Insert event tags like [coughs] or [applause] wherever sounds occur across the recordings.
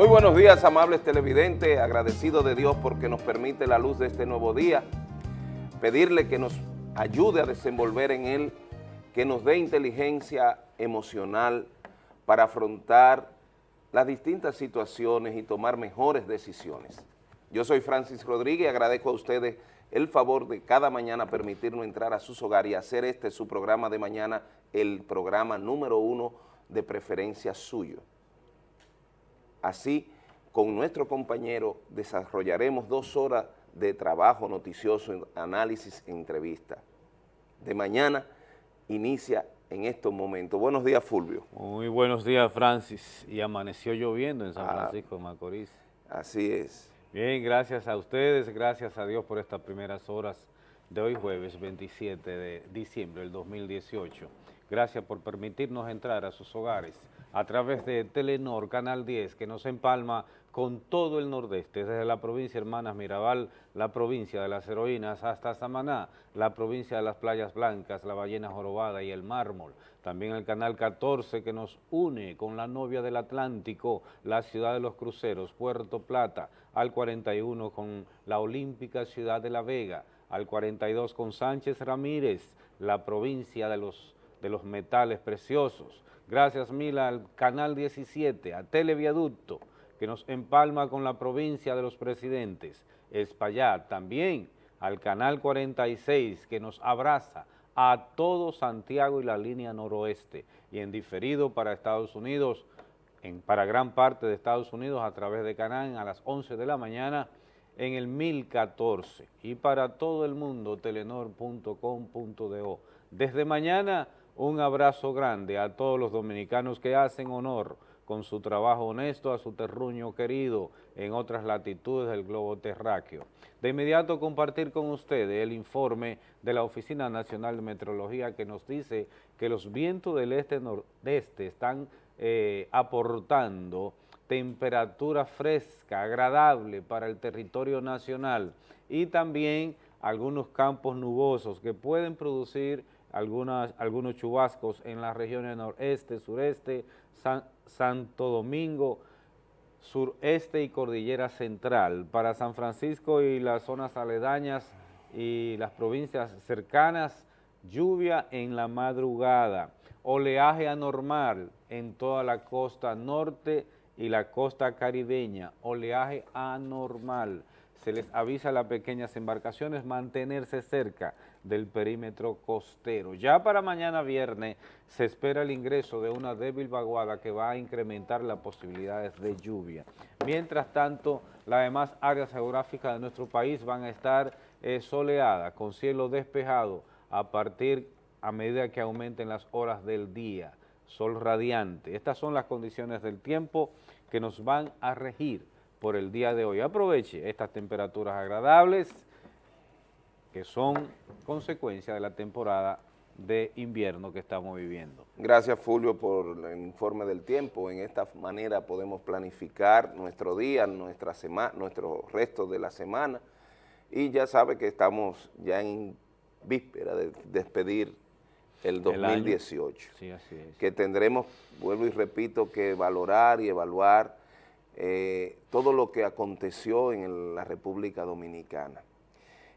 Muy buenos días, amables televidentes, agradecido de Dios porque nos permite la luz de este nuevo día, pedirle que nos ayude a desenvolver en él, que nos dé inteligencia emocional para afrontar las distintas situaciones y tomar mejores decisiones. Yo soy Francis Rodríguez y agradezco a ustedes el favor de cada mañana permitirnos entrar a sus hogares y hacer este su programa de mañana, el programa número uno de preferencia suyo. Así, con nuestro compañero desarrollaremos dos horas de trabajo noticioso, análisis e entrevista. De mañana inicia en estos momentos. Buenos días, Fulvio. Muy buenos días, Francis. Y amaneció lloviendo en San ah, Francisco de Macorís. Así es. Bien, gracias a ustedes, gracias a Dios por estas primeras horas de hoy jueves 27 de diciembre del 2018. Gracias por permitirnos entrar a sus hogares a través de Telenor, Canal 10, que nos empalma con todo el nordeste, desde la provincia Hermanas Mirabal, la provincia de las heroínas, hasta Samaná, la provincia de las playas blancas, la ballena jorobada y el mármol. También el canal 14 que nos une con la novia del Atlántico, la ciudad de los cruceros, Puerto Plata, al 41 con la olímpica ciudad de La Vega, al 42 con Sánchez Ramírez, la provincia de los, de los metales preciosos, Gracias Mila al Canal 17, a Televiaducto, que nos empalma con la provincia de los presidentes, Espaillat, también al Canal 46, que nos abraza a todo Santiago y la línea noroeste, y en diferido para Estados Unidos, en, para gran parte de Estados Unidos a través de Canal a las 11 de la mañana en el 1014 y para todo el mundo telenor.com.do. Desde mañana un abrazo grande a todos los dominicanos que hacen honor con su trabajo honesto a su terruño querido en otras latitudes del globo terráqueo. De inmediato compartir con ustedes el informe de la Oficina Nacional de Meteorología que nos dice que los vientos del este-nordeste están eh, aportando temperatura fresca, agradable para el territorio nacional y también algunos campos nubosos que pueden producir algunas, algunos chubascos en las regiones noreste, sureste, Santo Domingo, sureste y cordillera central. Para San Francisco y las zonas aledañas y las provincias cercanas, lluvia en la madrugada, oleaje anormal en toda la costa norte y la costa caribeña, oleaje anormal. Se les avisa a las pequeñas embarcaciones mantenerse cerca del perímetro costero. Ya para mañana viernes se espera el ingreso de una débil vaguada que va a incrementar las posibilidades de lluvia. Mientras tanto, las demás áreas geográficas de nuestro país van a estar eh, soleadas, con cielo despejado a partir a medida que aumenten las horas del día, sol radiante. Estas son las condiciones del tiempo que nos van a regir por el día de hoy. Aproveche estas temperaturas agradables, que son consecuencia de la temporada de invierno que estamos viviendo. Gracias Fulvio por el informe del tiempo. En esta manera podemos planificar nuestro día, nuestra semana, nuestro resto de la semana y ya sabe que estamos ya en víspera de despedir el 2018. sí, así es. Que tendremos, vuelvo y repito, que valorar y evaluar eh, todo lo que aconteció en la República Dominicana.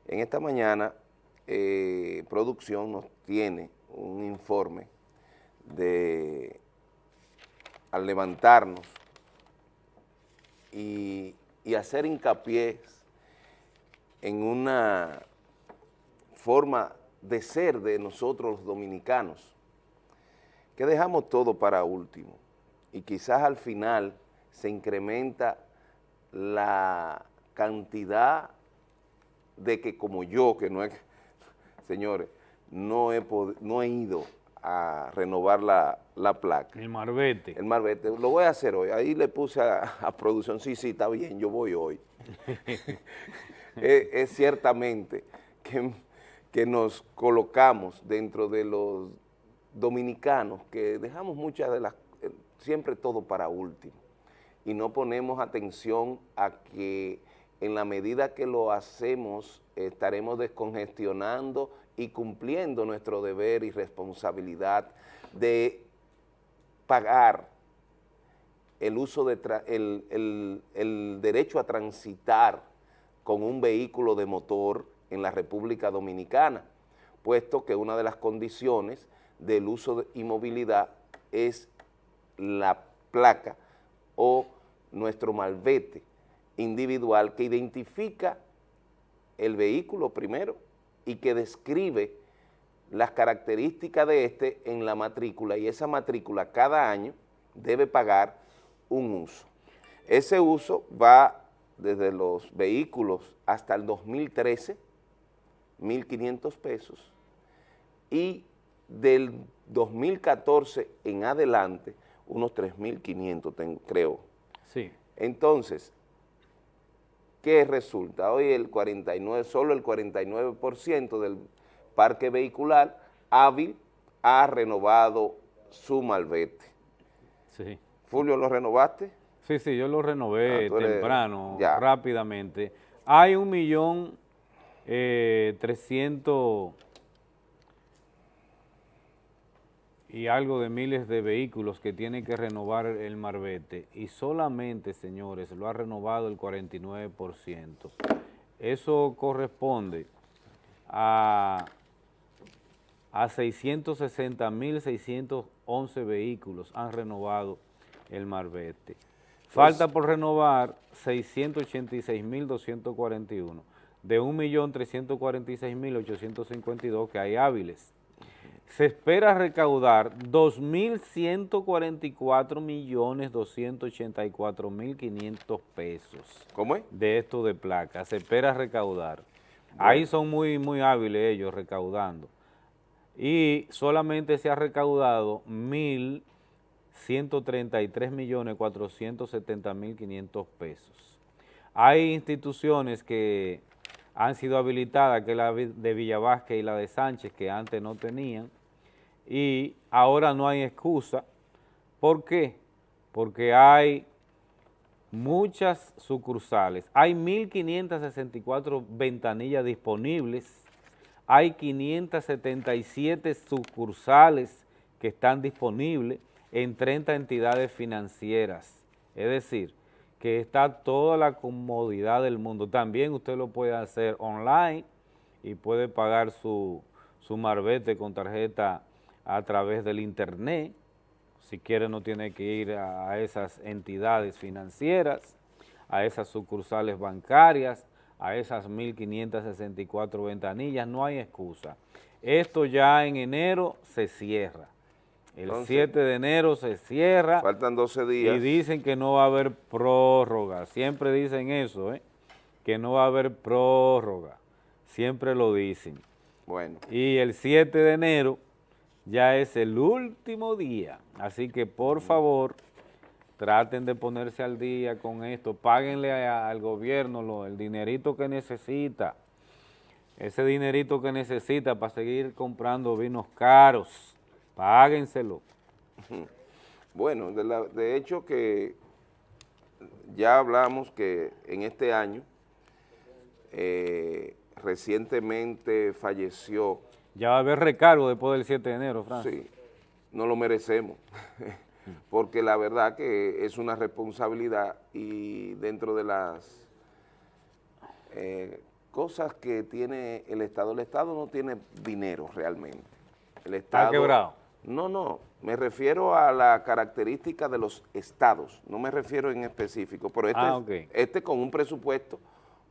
En esta mañana, eh, producción nos tiene un informe de, al levantarnos y, y hacer hincapié en una forma de ser de nosotros los dominicanos, que dejamos todo para último. Y quizás al final se incrementa la cantidad de que como yo, que no es, [laughs] señores, no he, no he ido a renovar la, placa. El marbete. El marbete, lo voy a hacer hoy. Ahí le puse a, producción, sí, sí, está bien, yo voy hoy. [laughs] [laughs] es, ciertamente que, que nos colocamos dentro de los dominicanos, que dejamos muchas de las, siempre todo para último, y no ponemos atención a que en la medida que lo hacemos, estaremos descongestionando y cumpliendo nuestro deber y responsabilidad de pagar el uso de el, derecho a transitar con un vehículo de motor en la República Dominicana, puesto que una de las condiciones del uso de, y movilidad es la placa o nuestro malvete individual que identifica el vehículo primero y que describe las características de este en la matrícula y esa matrícula cada año debe pagar un uso. Ese uso va desde los vehículos hasta el 2013, 1.500 pesos, y del 2014 en adelante, unos 3.500 creo. Sí. Entonces, ¿qué resulta? Hoy el 49, solo el 49% del parque vehicular hábil ha renovado su malvete. Sí. Fulvio, ¿lo renovaste? Sí, sí, yo lo renové ah, temprano, rápidamente. Hay un millón eh, trescientos y algo de miles de vehículos que tiene que renovar el Marbete y solamente, señores, lo ha renovado el 49%. Eso corresponde a, a 660.611 vehículos han renovado el Marbete. Falta por renovar 686.241 de 1.346.852 que hay hábiles se espera recaudar 2.144.284.500 pesos. ¿Cómo es? De esto de placa, se espera recaudar. Ahí son muy, muy hábiles ellos recaudando. Y solamente se ha recaudado 1.133.470.500 pesos. Hay instituciones que han sido habilitadas, que es la de Villavasque y la de Sánchez, que antes no tenían, y ahora no hay excusa. ¿Por qué? Porque hay muchas sucursales, hay 1.564 ventanillas disponibles, hay 577 sucursales que están disponibles en 30 entidades financieras, es decir, que está toda la comodidad del mundo. También usted lo puede hacer online y puede pagar su, su marbete con tarjeta a través del internet, si quiere no tiene que ir a esas entidades financieras, a esas sucursales bancarias, a esas 1.564 ventanillas, no hay excusa. Esto ya en enero se cierra. El 7 de enero se cierra. Faltan 12 días. Y dicen que no va a haber prórroga. Siempre dicen eso, ¿eh? que no va a haber prórroga. Siempre lo dicen. Bueno. Y el 7 de enero ya es el último día, así que por favor traten de ponerse al día con esto, páguenle al gobierno el dinerito que necesita, ese dinerito que necesita para seguir comprando vinos caros, páguenselo. [laughs] Bueno, de, hecho que ya hablamos que en este año eh, recientemente falleció ya va a haber recargo después del 7 de enero, Francis. Sí, no lo merecemos, [laughs] porque la verdad que es una responsabilidad y dentro de las eh, cosas que tiene el Estado, el Estado no tiene dinero realmente. El Estado, ¿Está quebrado? No, no, me refiero a la característica de los estados, no me refiero en específico, pero este, ah, este con un presupuesto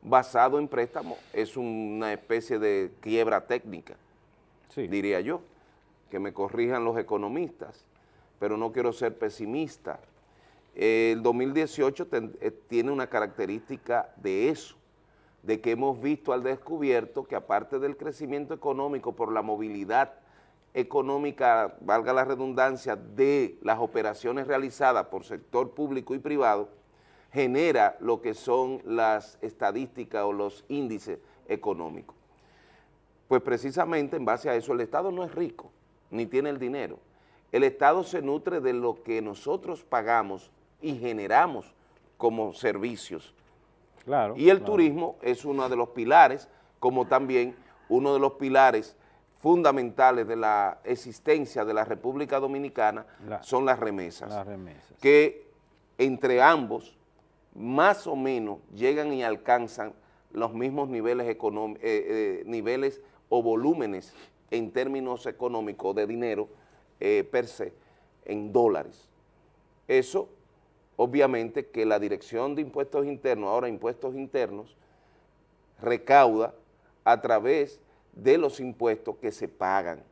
basado en préstamo es una especie de quiebra técnica diría yo, que me corrijan los economistas, pero no quiero ser pesimista. El 2018 eh, tiene una característica de eso, de que hemos visto al descubierto que aparte del crecimiento económico por la movilidad económica, valga la redundancia, de las operaciones realizadas por sector público y privado, genera lo que son las estadísticas o los índices económicos. Pues precisamente en base a eso el Estado no es rico, ni tiene el dinero. El Estado se nutre de lo que nosotros pagamos y generamos como servicios. Claro, y el turismo es uno de los pilares, como también uno de los pilares fundamentales de la existencia de la República Dominicana son las remesas. Las remesas. Que entre ambos más o menos llegan y alcanzan los mismos niveles, eh, eh, niveles o volúmenes en términos económicos de dinero eh, per se en dólares. Eso, obviamente, que la Dirección de Impuestos Internos, ahora Impuestos Internos, recauda a través de los impuestos que se pagan,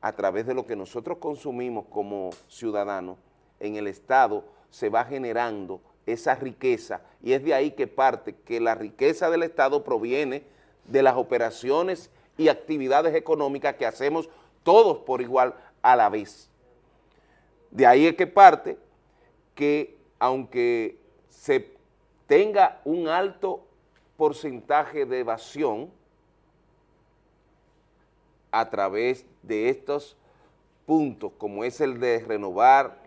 a través de lo que nosotros consumimos como ciudadanos, en el Estado se va generando esa riqueza y es de ahí que parte que la riqueza del Estado proviene de las operaciones y actividades económicas que hacemos todos por igual a la vez. De ahí es que parte que aunque se tenga un alto porcentaje de evasión a través de estos puntos, como es el de renovar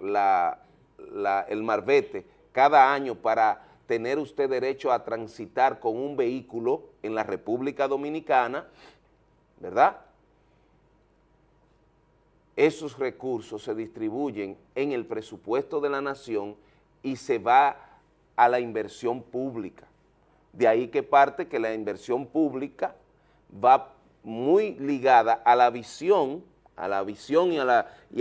el marbete cada año para tener usted derecho a transitar con un vehículo en la República Dominicana, ¿verdad? Esos recursos se distribuyen en el presupuesto de la nación y se va a la inversión pública. De ahí que parte que la inversión pública va muy ligada a la visión, a la visión y,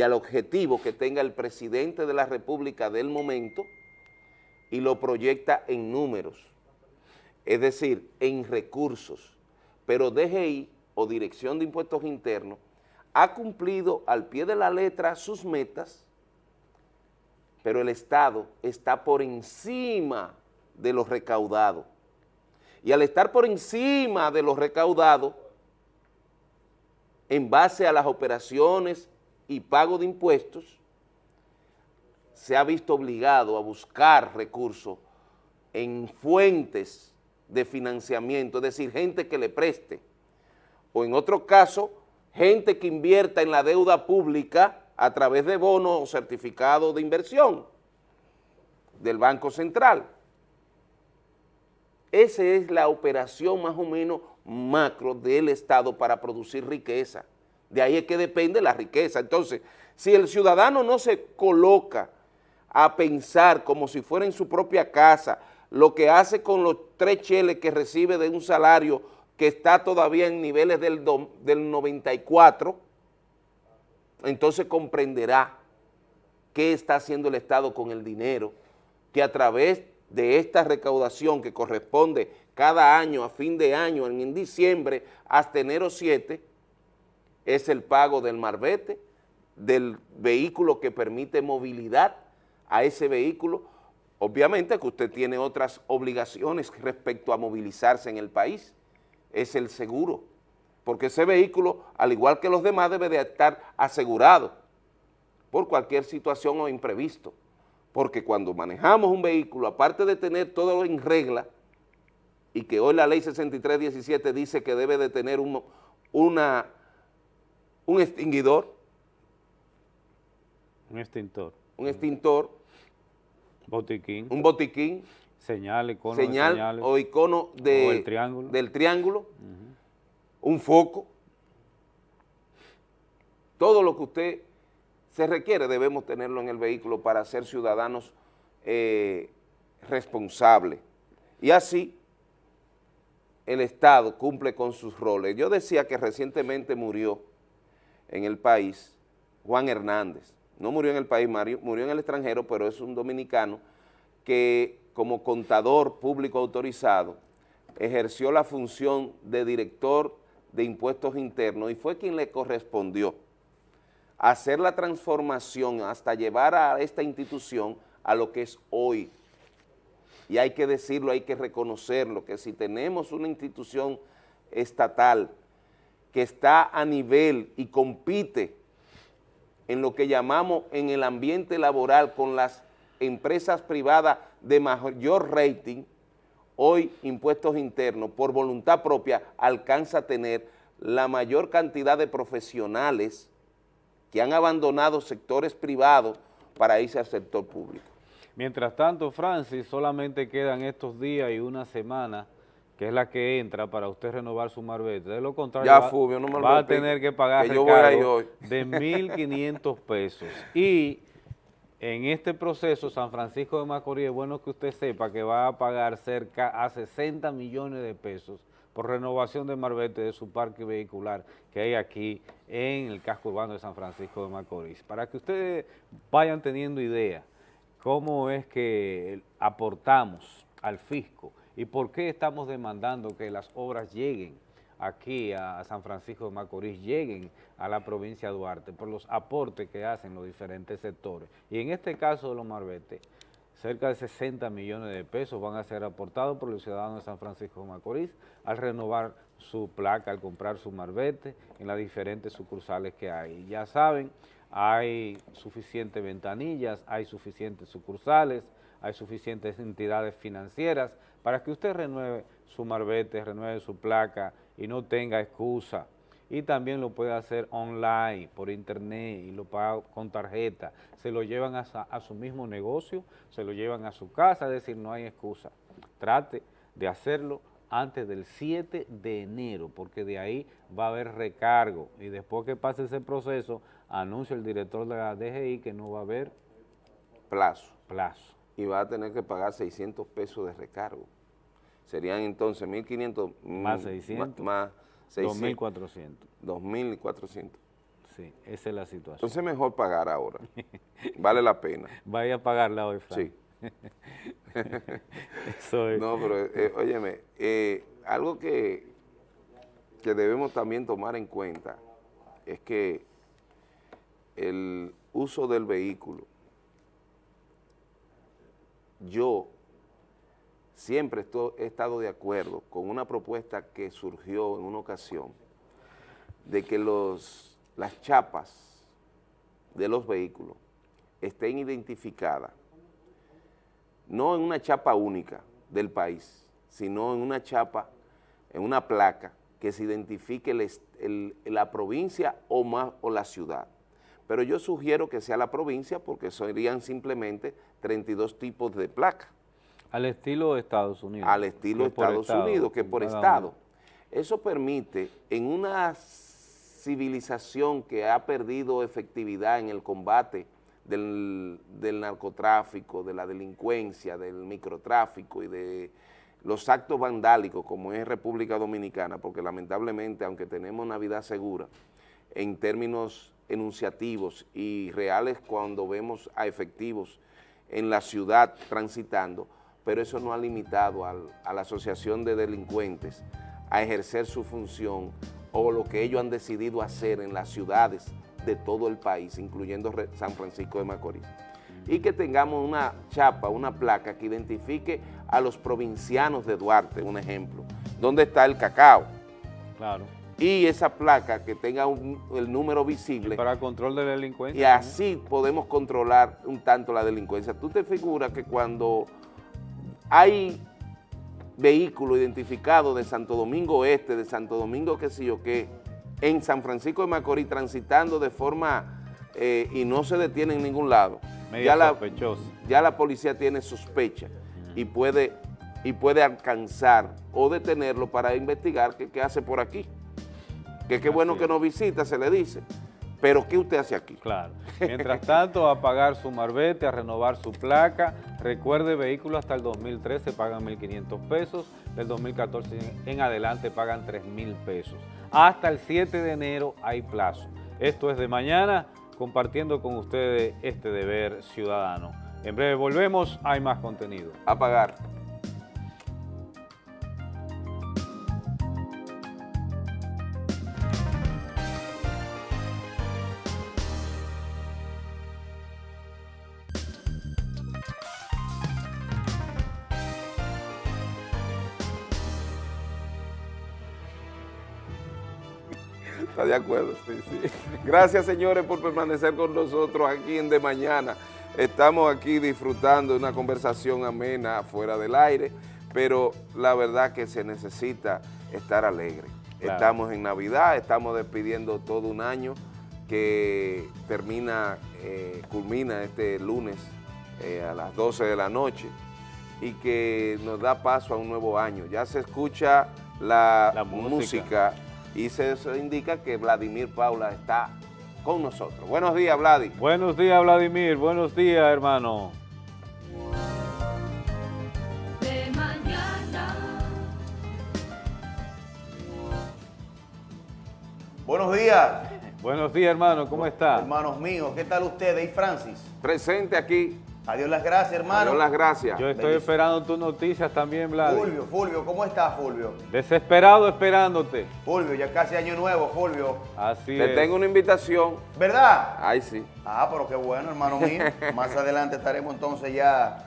al objetivo que tenga el presidente de la República del momento y lo proyecta en números, es decir, en recursos, pero DGI o Dirección de Impuestos Internos ha cumplido al pie de la letra sus metas, pero el Estado está por encima de los recaudados. Y al estar por encima de los recaudados, en base a las operaciones y pago de impuestos, se ha visto obligado a buscar recursos en fuentes de financiamiento, es decir, gente que le preste, o en otro caso, gente que invierta en la deuda pública a través de bonos o certificados de inversión del Banco Central. Esa es la operación más o menos macro del Estado para producir riqueza. De ahí es que depende la riqueza. Entonces, si el ciudadano no se coloca a pensar como si fuera en su propia casa, lo que hace con los tres cheles que recibe de un salario que está todavía en niveles del, del 94, entonces comprenderá qué está haciendo el Estado con el dinero, que a través de esta recaudación que corresponde cada año, a fin de año, en, diciembre, hasta enero 7, es el pago del marbete, del vehículo que permite movilidad a ese vehículo. Obviamente que usted tiene otras obligaciones respecto a movilizarse en el país, es el seguro, porque ese vehículo, al igual que los demás, debe de estar asegurado por cualquier situación o imprevisto, porque cuando manejamos un vehículo, aparte de tener todo en regla, y que hoy la ley 6317 dice que debe de tener un, una, un extinguidor. Un extintor. Un extintor. Botiquín. Un botiquín. Señal, icono señal o icono de, triángulo. del triángulo. Un foco. Todo lo que usted se requiere debemos tenerlo en el vehículo para ser ciudadanos eh, responsables. Y así el Estado cumple con sus roles. Yo decía que recientemente murió en el país Juan Hernández. No murió en el país, murió en el extranjero, pero es un dominicano que como contador público autorizado ejerció la función de director de impuestos internos y fue quien le correspondió hacer la transformación hasta llevar a esta institución a lo que es hoy, y hay que decirlo, hay que reconocerlo, que si tenemos una institución estatal que está a nivel y compite en lo que llamamos en el ambiente laboral con las empresas privadas de mayor rating, hoy impuestos internos por voluntad propia alcanza a tener la mayor cantidad de profesionales que han abandonado sectores privados para irse al sector público. Mientras tanto, Francis, solamente quedan estos días y una semana, que es la que entra para usted renovar su marbete. De lo contrario, va, a tener que pagar que de [laughs] 1.500 pesos. Y En este proceso, San Francisco de Macorís, es bueno que usted sepa que va a pagar cerca a 60 millones de pesos por renovación de marbete de su parque vehicular que hay aquí en el casco urbano de San Francisco de Macorís. Para que ustedes vayan teniendo idea cómo es que aportamos al fisco y por qué estamos demandando que las obras lleguen aquí a San Francisco de Macorís, lleguen a la provincia de Duarte por los aportes que hacen los diferentes sectores. Y en este caso de los marbetes, cerca de 60 millones de pesos van a ser aportados por los ciudadanos de San Francisco de Macorís al renovar su placa, al comprar su marbete en las diferentes sucursales que hay. Ya saben, hay suficientes ventanillas, hay suficientes sucursales, hay suficientes entidades financieras para que usted renueve su marbete, renueve su placa y no tenga excusa. Y también lo puede hacer online, por internet, y lo paga con tarjeta. Se lo llevan a, su mismo negocio, se lo llevan a su casa, es decir, no hay excusa. Trate de hacerlo antes del 7 de enero, porque de ahí va a haber recargo. Y después que pase ese proceso, anuncia el director de la DGI que no va a haber plazo. plazo. Y va a tener que pagar 600 pesos de recargo. Serían entonces 1.500 más 600, más 2.400. 2.400. Sí, esa es la situación. Entonces mejor pagar ahora. [laughs] vale la pena. Vaya a pagarla hoy, Frank. Sí. [laughs] No, pero eh, óyeme, eh, algo que, que debemos también tomar en cuenta es que el uso del vehículo, yo siempre he estado de acuerdo con una propuesta que surgió en una ocasión de que los, las chapas de los vehículos estén identificadas no en una chapa única del país, sino en una chapa, en una placa que se identifique la provincia o, más, o la ciudad. Pero yo sugiero que sea la provincia porque serían simplemente 32 tipos de placa. Al estilo de Estados Unidos. Al estilo de Estados Unidos, que por estado. Eso permite, en una civilización que ha perdido efectividad en el combate del, narcotráfico, de la delincuencia, del microtráfico y de los actos vandálicos como es República Dominicana, porque lamentablemente, aunque tenemos una vida segura, en términos enunciativos y reales cuando vemos a efectivos en la ciudad transitando, pero eso no ha limitado a la asociación de delincuentes a ejercer su función o lo que ellos han decidido hacer en las ciudades de todo el país, incluyendo San Francisco de Macorís. Y que tengamos una chapa, una placa que identifique a los provincianos de Duarte, un ejemplo. ¿Dónde está el cacao? Claro. Y esa placa que tenga el número visible. para control de la delincuencia. Y así podemos controlar un tanto la delincuencia. Tú te figuras que cuando hay vehículos identificados de Santo Domingo Este, de Santo Domingo qué sé yo qué, en San Francisco de Macorís transitando de forma eh, y no se detiene en ningún lado. ya la, ya la policía tiene sospecha y puede, y puede alcanzar o detenerlo para investigar qué, hace por aquí. Que qué bueno que nos visita, se le dice. Pero ¿qué usted hace aquí? Claro. [laughs] Mientras tanto, a pagar su marbete, a renovar su placa. Recuerde, vehículos hasta el 2013 pagan 1.500 pesos, del 2014 en adelante pagan 3.000 pesos. Hasta el 7 de enero hay plazo. Esto es de mañana, compartiendo con ustedes este deber ciudadano. En breve volvemos, hay más contenido. A pagar. De acuerdo? Sí, sí. [laughs] Gracias, señores, por permanecer con nosotros aquí en De Mañana. Estamos aquí disfrutando de una conversación amena fuera del aire, pero la verdad que se necesita estar alegre. Estamos en Navidad, estamos despidiendo todo un año que termina, eh, culmina este lunes eh, a las 12 de la noche y que nos da paso a un nuevo año. Ya se escucha la, música y se, indica que Vladimir Paula está con nosotros. Buenos días, Vladi. Buenos días, Vladimir. Buenos días, hermano. de mañana. Buenos días, Buenos días, hermano. ¿Cómo está? hermanos míos. ¿Qué tal ustedes? Y Francis. Presente aquí. Adiós las gracias, hermano. Adiós las gracias. Yo estoy esperando tus noticias también, Vlad. Fulvio, Fulvio, ¿cómo estás, Fulvio? Desesperado esperándote. Fulvio, ya casi año nuevo, Fulvio. Así Te es. tengo una invitación. ¿Verdad? Ay, sí. Ah, pero qué bueno, hermano mío. [laughs] Más adelante estaremos entonces ya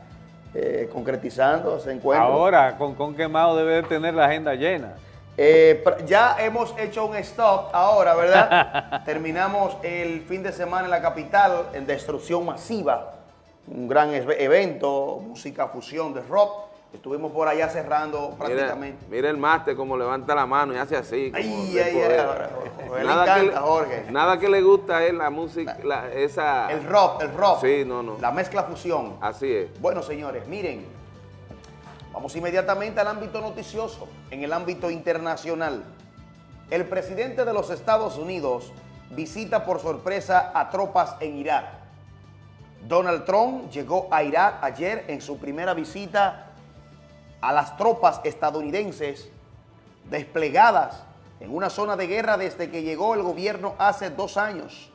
eh, concretizando ese encuentro. Ahora, con, con quemado debe de tener la agenda llena. Eh, ya hemos hecho un stop ahora, ¿verdad? [laughs] Terminamos el fin de semana en la capital en destrucción masiva, un gran evento, música fusión de rock. Estuvimos por allá cerrando prácticamente. mira el máster como levanta la mano y hace así. Ay, ay, ay, Jorge, le Nada que encanta, Jorge. Nada que le gusta es la música, la- esa... El rock, el rock. Sí, no, no. La mezcla fusión. Así es. Bueno, señores, miren, vamos inmediatamente al ámbito noticioso, en el ámbito internacional. El presidente de los Estados Unidos visita por sorpresa a tropas en Irak. Donald Trump llegó a Irak ayer en su primera visita a las tropas estadounidenses desplegadas en una zona de guerra desde que llegó el gobierno hace dos años.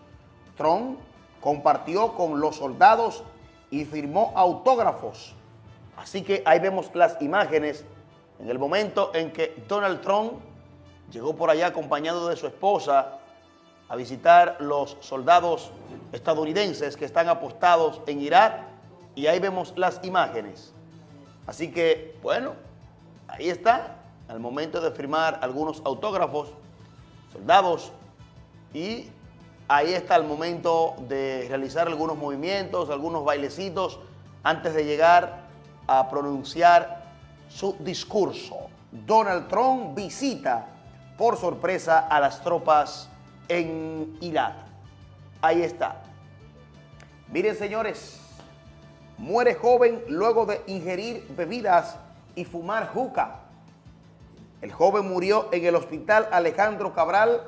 Trump compartió con los soldados y firmó autógrafos. Así que ahí vemos las imágenes en el momento en que Donald Trump llegó por allá acompañado de su esposa a visitar los soldados estadounidenses que están apostados en Irak y ahí vemos las imágenes. Así que, bueno, ahí está, al momento de firmar algunos autógrafos, soldados, y ahí está el momento de realizar algunos movimientos, algunos bailecitos, antes de llegar a pronunciar su discurso. Donald Trump visita por sorpresa a las tropas en Irak. Ahí está. Miren, señores, muere joven luego de ingerir bebidas y fumar juca. El joven murió en el hospital Alejandro Cabral,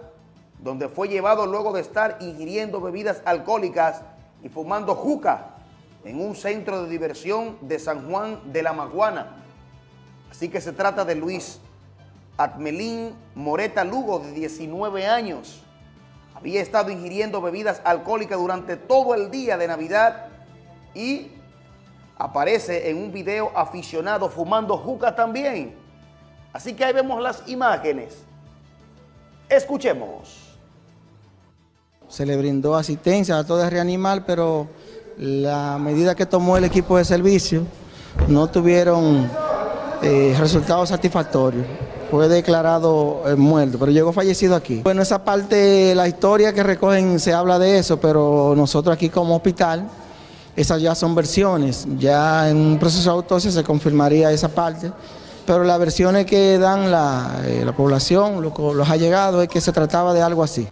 donde fue llevado luego de estar ingiriendo bebidas alcohólicas y fumando juca en un centro de diversión de San Juan de la Maguana. Así que se trata de Luis Atmelín Moreta Lugo, de 19 años. Había estado ingiriendo bebidas alcohólicas durante todo el día de Navidad y aparece en un video aficionado fumando juca también. Así que ahí vemos las imágenes. Escuchemos. se le brindó asistencia, trató de reanimar, pero la medida que tomó el equipo de servicio no tuvieron eh, resultados satisfactorios. Fue declarado eh, muerto, pero llegó fallecido aquí. Bueno, esa parte, la historia que recogen se habla de eso, pero nosotros aquí como hospital, esas ya son versiones. Ya en un proceso de autopsia se confirmaría esa parte, pero las versiones que dan la, eh, la población, lo- los allegados, es que se trataba de algo así.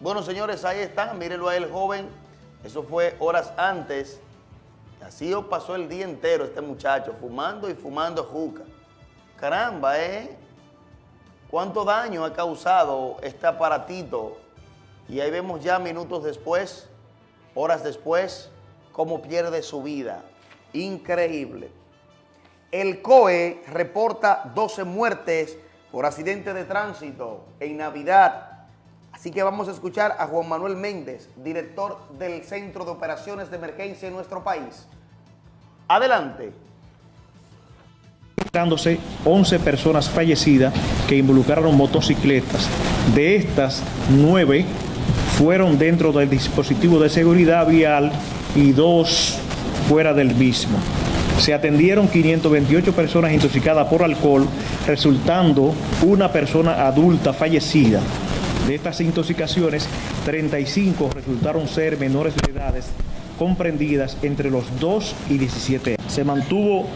Bueno, señores, ahí están. Mírenlo a él, joven. Eso fue horas antes. Así pasó el día entero este muchacho, fumando y fumando juca. Caramba, ¿eh? ¿Cuánto daño ha causado este aparatito? Y ahí vemos ya minutos después, horas después, cómo pierde su vida. Increíble. El COE reporta 12 muertes por accidente de tránsito en Navidad. Así que vamos a escuchar a Juan Manuel Méndez, director del Centro de Operaciones de Emergencia en nuestro país. Adelante. Dándose 11 personas fallecidas que involucraron motocicletas. De estas, 9 fueron dentro del dispositivo de seguridad vial y 2 fuera del mismo. Se atendieron 528 personas intoxicadas por alcohol, resultando una persona adulta fallecida. De estas intoxicaciones, 35 resultaron ser menores de edades comprendidas entre los 2 y 17 años. Se mantuvo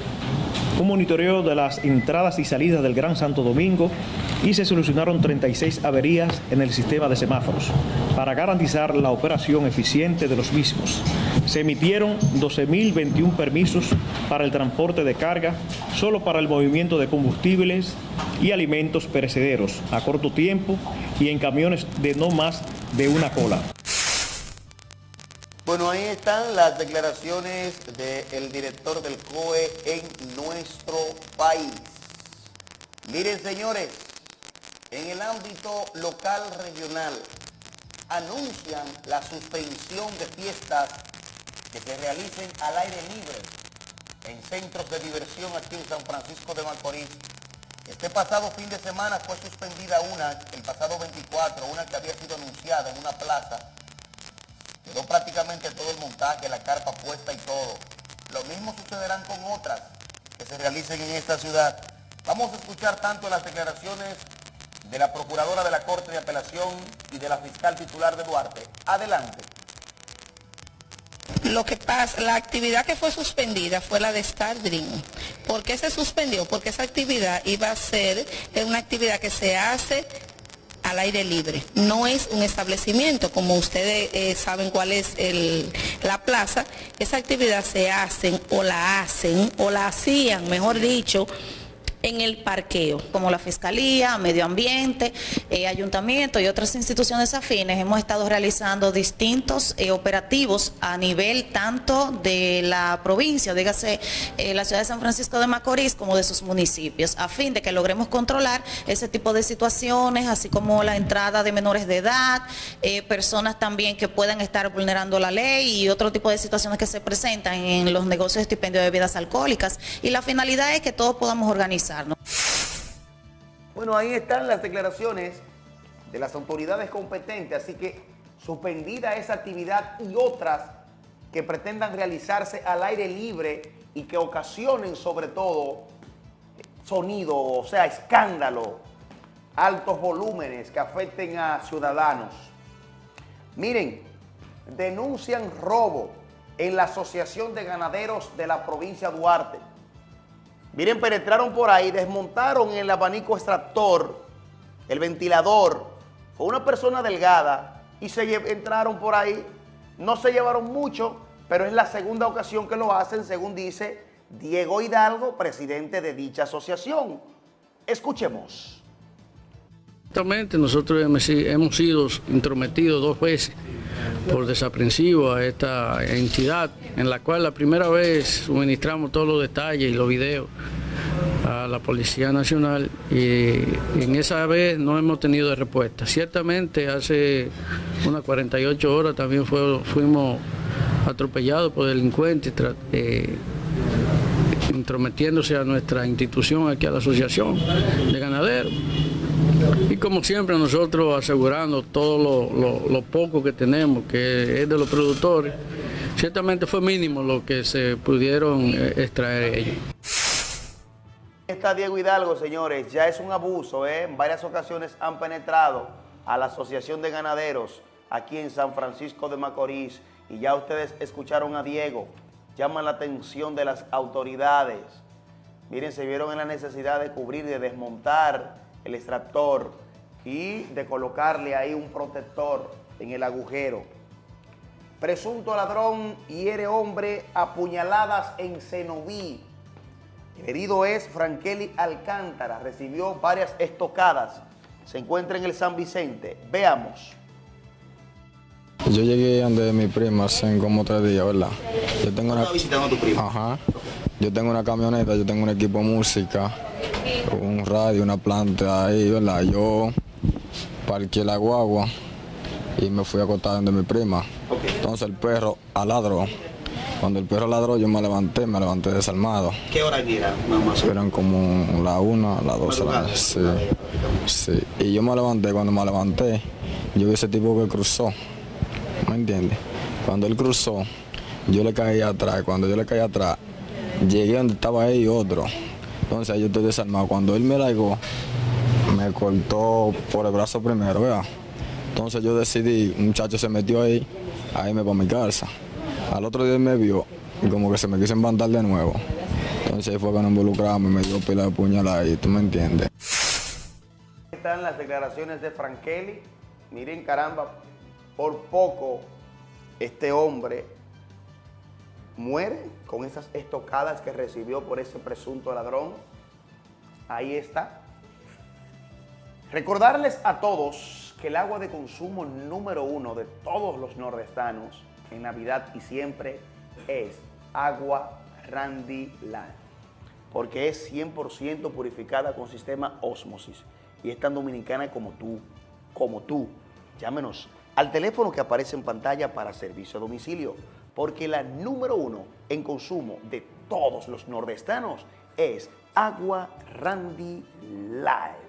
un monitoreo de las entradas y salidas del Gran Santo Domingo y se solucionaron 36 averías en el sistema de semáforos para garantizar la operación eficiente de los mismos. Se emitieron 12.021 permisos para el transporte de carga, solo para el movimiento de combustibles y alimentos perecederos a corto tiempo y en camiones de no más de una cola. Bueno, ahí están las declaraciones del director del COE en nuestro país. Miren, señores, en el ámbito local regional anuncian la suspensión de fiestas que se realicen al aire libre en centros de diversión aquí en San Francisco de Macorís. Este pasado fin de semana fue suspendida una, el pasado 24, una que había sido anunciada en una plaza. Quedó prácticamente todo el montaje, la carpa puesta y todo. Lo mismo sucederán con otras que se realicen en esta ciudad. Vamos a escuchar tanto las declaraciones de la Procuradora de la Corte de Apelación y de la Fiscal Titular de Duarte. Adelante. Lo que pasa, la actividad que fue suspendida fue la de Star Dream. ¿Por qué se suspendió? Porque esa actividad iba a ser una actividad que se hace al aire libre. No es un establecimiento, como ustedes eh, saben cuál es el, la plaza. Esa actividad se hacen o la hacen o la hacían, mejor dicho, en el parqueo, como la Fiscalía, Medio Ambiente, eh, Ayuntamiento y otras instituciones afines, hemos estado realizando distintos eh, operativos a nivel tanto de la provincia, dígase eh, la ciudad de San Francisco de Macorís, como de sus municipios, a fin de que logremos controlar ese tipo de situaciones, así como la entrada de menores de edad, personas también que puedan estar vulnerando la ley y otro tipo de situaciones que se presentan en los negocios de estipendio de bebidas alcohólicas. Y la finalidad es que todos podamos organizar bueno, ahí están las declaraciones de las autoridades competentes, así que suspendida esa actividad y otras que pretendan realizarse al aire libre y que ocasionen sobre todo sonido, o sea, escándalo, altos volúmenes que afecten a ciudadanos. Miren, denuncian robo en la Asociación de Ganaderos de la provincia Duarte. Miren, penetraron por ahí, desmontaron el abanico extractor, el ventilador. Fue una persona delgada y se entraron por ahí. No se llevaron mucho, pero es la segunda ocasión que lo hacen, según dice Diego Hidalgo, presidente de dicha asociación. Escuchemos. Exactamente, nosotros hemos sido intrometidos dos veces por desaprensivo a esta entidad, en la cual la primera vez suministramos todos los detalles y los videos a la Policía Nacional y en esa vez no hemos tenido respuesta. Ciertamente hace unas 48 horas también fuimos atropellados por delincuentes eh, intrometiéndose a nuestra institución aquí a la Asociación de Ganaderos. Y como siempre nosotros asegurando todo lo, poco que tenemos, que es de los productores, ciertamente fue mínimo lo que se pudieron eh, extraer ellos. Está Diego Hidalgo, señores, ya es un abuso, ¿eh? en varias ocasiones han penetrado a la Asociación de Ganaderos aquí en San Francisco de Macorís y ya ustedes escucharon a Diego, llaman la atención de las autoridades. Miren, se vieron en la necesidad de cubrir, de desmontar el extractor y de colocarle ahí un protector en el agujero. Presunto ladrón hiere hombre a puñaladas en Cenoví. El herido es Frankeli Alcántara, recibió varias estocadas. Se encuentra en el San Vicente. Veamos. Yo llegué donde mi prima hace como tres días, ¿verdad? Yo tengo una... visitando a tu prima? Ajá. Yo tengo una camioneta, yo tengo un equipo de música, un radio, una planta ahí, ¿verdad? Yo parqué la guagua y me fui a acostar donde mi prima. Entonces el perro aladró. Cuando el perro ladró yo me levanté, me levanté desarmado. ¿Qué hora era, mamá? Eran como la una, las dos. sí, sí. Y yo me levanté, cuando me levanté, yo vi ese tipo que cruzó. ¿Me entiendes? Cuando él cruzó, yo le caí atrás. Cuando yo le caí atrás, llegué donde estaba ahí otro. Entonces yo estoy desarmado. Cuando él me largó, me cortó por el brazo primero, ¿verdad? Entonces yo decidí, un muchacho se metió ahí, a irme para mi casa. Al otro día él me vio y como que se me quiso embandar de nuevo. Entonces ahí fue que nos involucramos y me dio pila de puñalada y tú me entiendes. Están las declaraciones de Frankeli. Miren, caramba, por poco este hombre muere con esas estocadas que recibió por ese presunto ladrón. Ahí está. Recordarles a todos que el agua de consumo número uno de todos los nordestanos en Navidad y siempre es agua Randy Land, porque es 100% purificada con sistema Osmosis y es tan dominicana como tú, como tú. Llámenos al teléfono que aparece en pantalla para servicio a domicilio, porque la número uno en consumo de todos los nordestanos es agua Randy Live.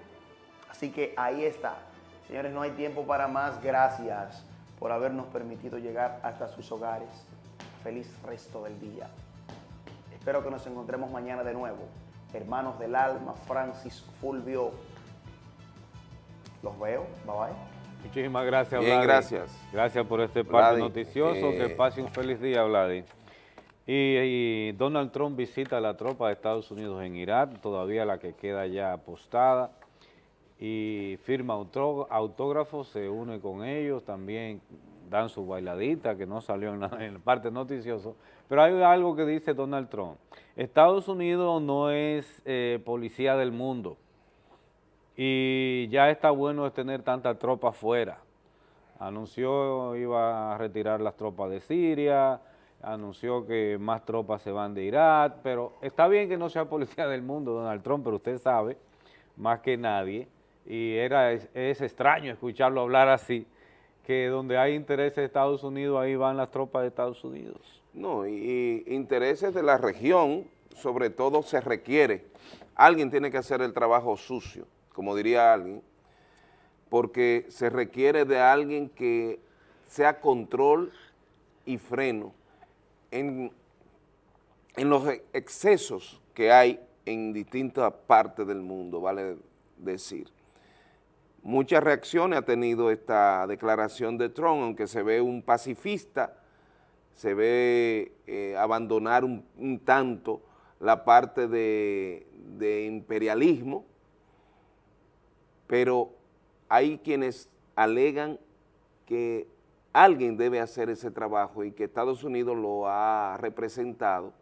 Así que ahí está. Señores, no hay tiempo para más. Gracias por habernos permitido llegar hasta sus hogares. Feliz resto del día. Espero que nos encontremos mañana de nuevo. Hermanos del alma, Francis Fulvio. Los veo. Bye bye. Muchísimas gracias, Bien, Vladi. gracias. Gracias por este parte noticioso. eh, que pase un feliz día, Vladi. Y, y Donald Trump visita a la tropa de Estados Unidos en Irak, todavía la que queda ya apostada, y firma autógrafos, se une con ellos, también dan su bailadita, que no salió en la, en la parte noticiosa. Pero hay algo que dice Donald Trump. Estados Unidos no es eh, policía del mundo y ya está bueno tener tanta tropa afuera. Anunció iba a retirar las tropas de Siria, anunció que más tropas se van de Irak, pero está bien que no sea policía del mundo, Donald Trump, pero usted sabe, más que nadie, y era, es, extraño escucharlo hablar así, que donde hay intereses de Estados Unidos, ahí van las tropas de Estados Unidos. No, y intereses de la región, sobre todo se requiere, alguien tiene que hacer el trabajo sucio, como diría alguien, porque se requiere de alguien que sea control y freno en, en los e- excesos que hay en distintas partes del mundo, vale decir. Muchas reacciones ha tenido esta declaración de Trump, aunque se ve un pacifista, se ve eh, abandonar un, tanto la parte de imperialismo, pero hay quienes alegan que alguien debe hacer ese trabajo y que Estados Unidos lo ha representado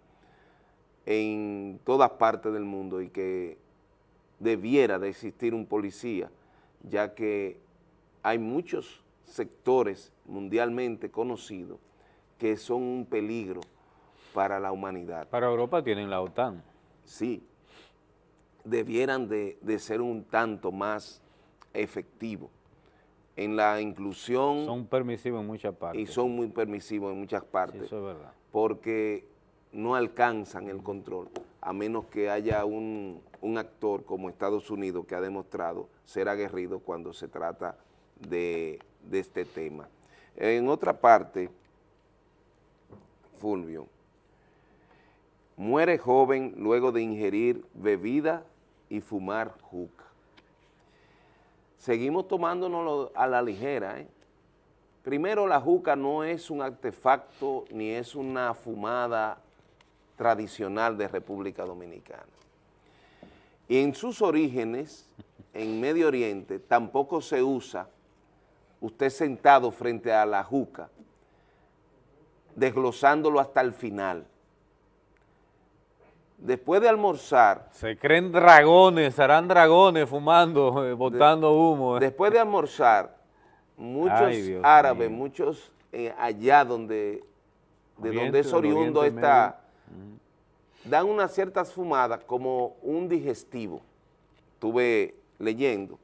en todas partes del mundo y que debiera de existir un policía, ya que hay muchos sectores mundialmente conocidos que son un peligro para la humanidad. Para Europa tienen la OTAN. Sí, debieran de, de ser un tanto más efectivos en la inclusión Son permisivos en muchas partes. y son muy permisivos en muchas Sí, partes eso es verdad. porque no alcanzan el control, a menos que haya un, un actor como Estados Unidos que ha demostrado ser aguerrido cuando se trata de, de este tema. En otra parte, Fulvio, muere joven luego de ingerir bebida y fumar juca. Seguimos tomándonos a la ligera, ¿eh? Primero, la juca no es un artefacto ni es una fumada tradicional de República Dominicana. Y en sus orígenes, en Medio Oriente, tampoco se usa usted sentado frente a la juca, desglosándolo hasta el final. Después de almorzar, Se creen dragones, serán dragones fumando, [laughs] eh, botando humo. [laughs] después de almorzar, muchos Ay, árabes, mío. muchos eh, allá donde, de Oriente, donde es oriundo está, dan unas ciertas fumadas como un digestivo, estuve leyendo,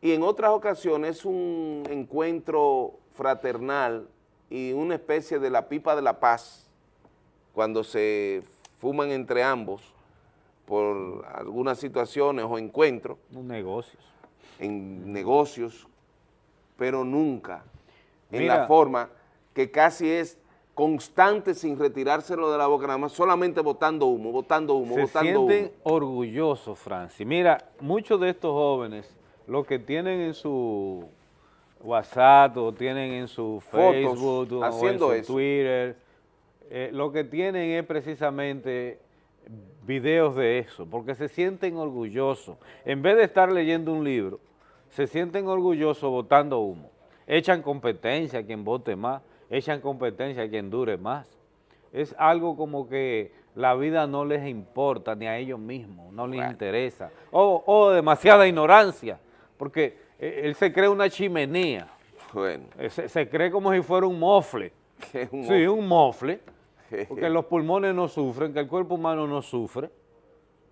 y en otras ocasiones un encuentro fraternal y una especie de la pipa de la paz, cuando se fuman entre ambos por algunas situaciones o encuentros, Un negocio. en negocios, pero nunca en la forma que casi es constante sin retirárselo de la boca, nada más solamente botando humo, botando humo, Se botando sienten humo. orgullosos, Francis. Mira, muchos de estos jóvenes, lo que tienen en su WhatsApp o tienen en su Fotos Facebook o en haciendo su eso. Twitter, eh, lo que tienen es precisamente videos de eso, porque se sienten orgullosos. En vez de estar leyendo un libro, se sienten orgullosos votando humo. Echan competencia a quien vote más, echan competencia a quien dure más. Es algo como que la vida no les importa ni a ellos mismos, no les interesa. O, o demasiada ignorancia, porque eh, él se cree una chimenea. Bueno, Eh, Se, se cree como si fuera un mofle. que es [laughs] un Sí, un mofle, [laughs] porque los pulmones no sufren, que el cuerpo humano no sufre,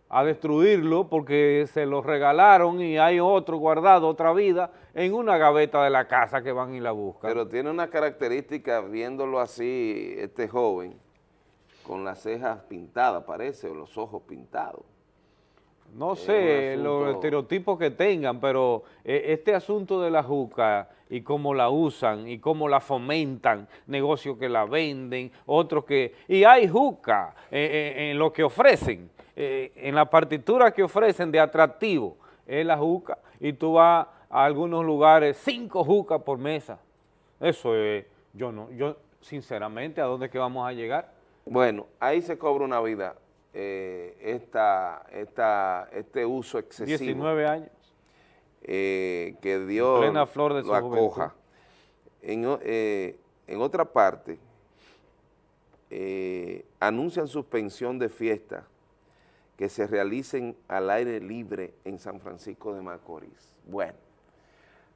a destruirlo porque se lo regalaron y hay otro guardado, otra vida, en una gaveta de la casa que van y la buscan. Pero tiene una característica, viéndolo así, este joven, con las cejas pintadas, parece, o los ojos pintados. No sé los estereotipos que tengan, pero eh, este asunto de la juca y cómo la usan y cómo la fomentan, negocios que la venden, otros que... Y hay juca eh, eh, en lo que ofrecen, en la partitura que ofrecen de atractivo, es la juca, y tú vas a algunos lugares, cinco jucas por mesa. Eso es, yo no, yo sinceramente, ¿a dónde es que vamos a llegar? Bueno, ahí se cobra una vida, eh, esta, esta, este uso excesivo 19 años. eh, que Dios plena flor de su lo acoja. En, eh, en otra parte, anuncian suspensión de fiestas que se realicen al aire libre en San Francisco de Macorís. Bueno,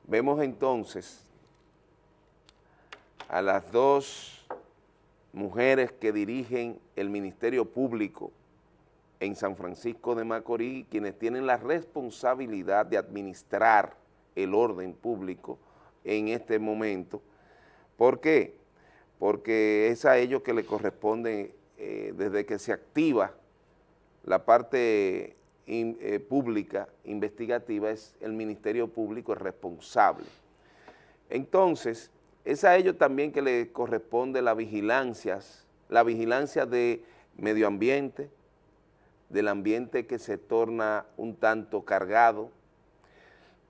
vemos entonces a las dos mujeres que dirigen el Ministerio Público en San Francisco de Macorís, quienes tienen la responsabilidad de administrar el orden público en este momento. ¿Por qué? Porque es a ellos que le corresponde, eh, desde que se activa la parte eh, pública investigativa, es el Ministerio Público responsable. Entonces, es a ellos también que le corresponde la vigilancia, la vigilancia de medio ambiente, del ambiente que se torna un tanto cargado,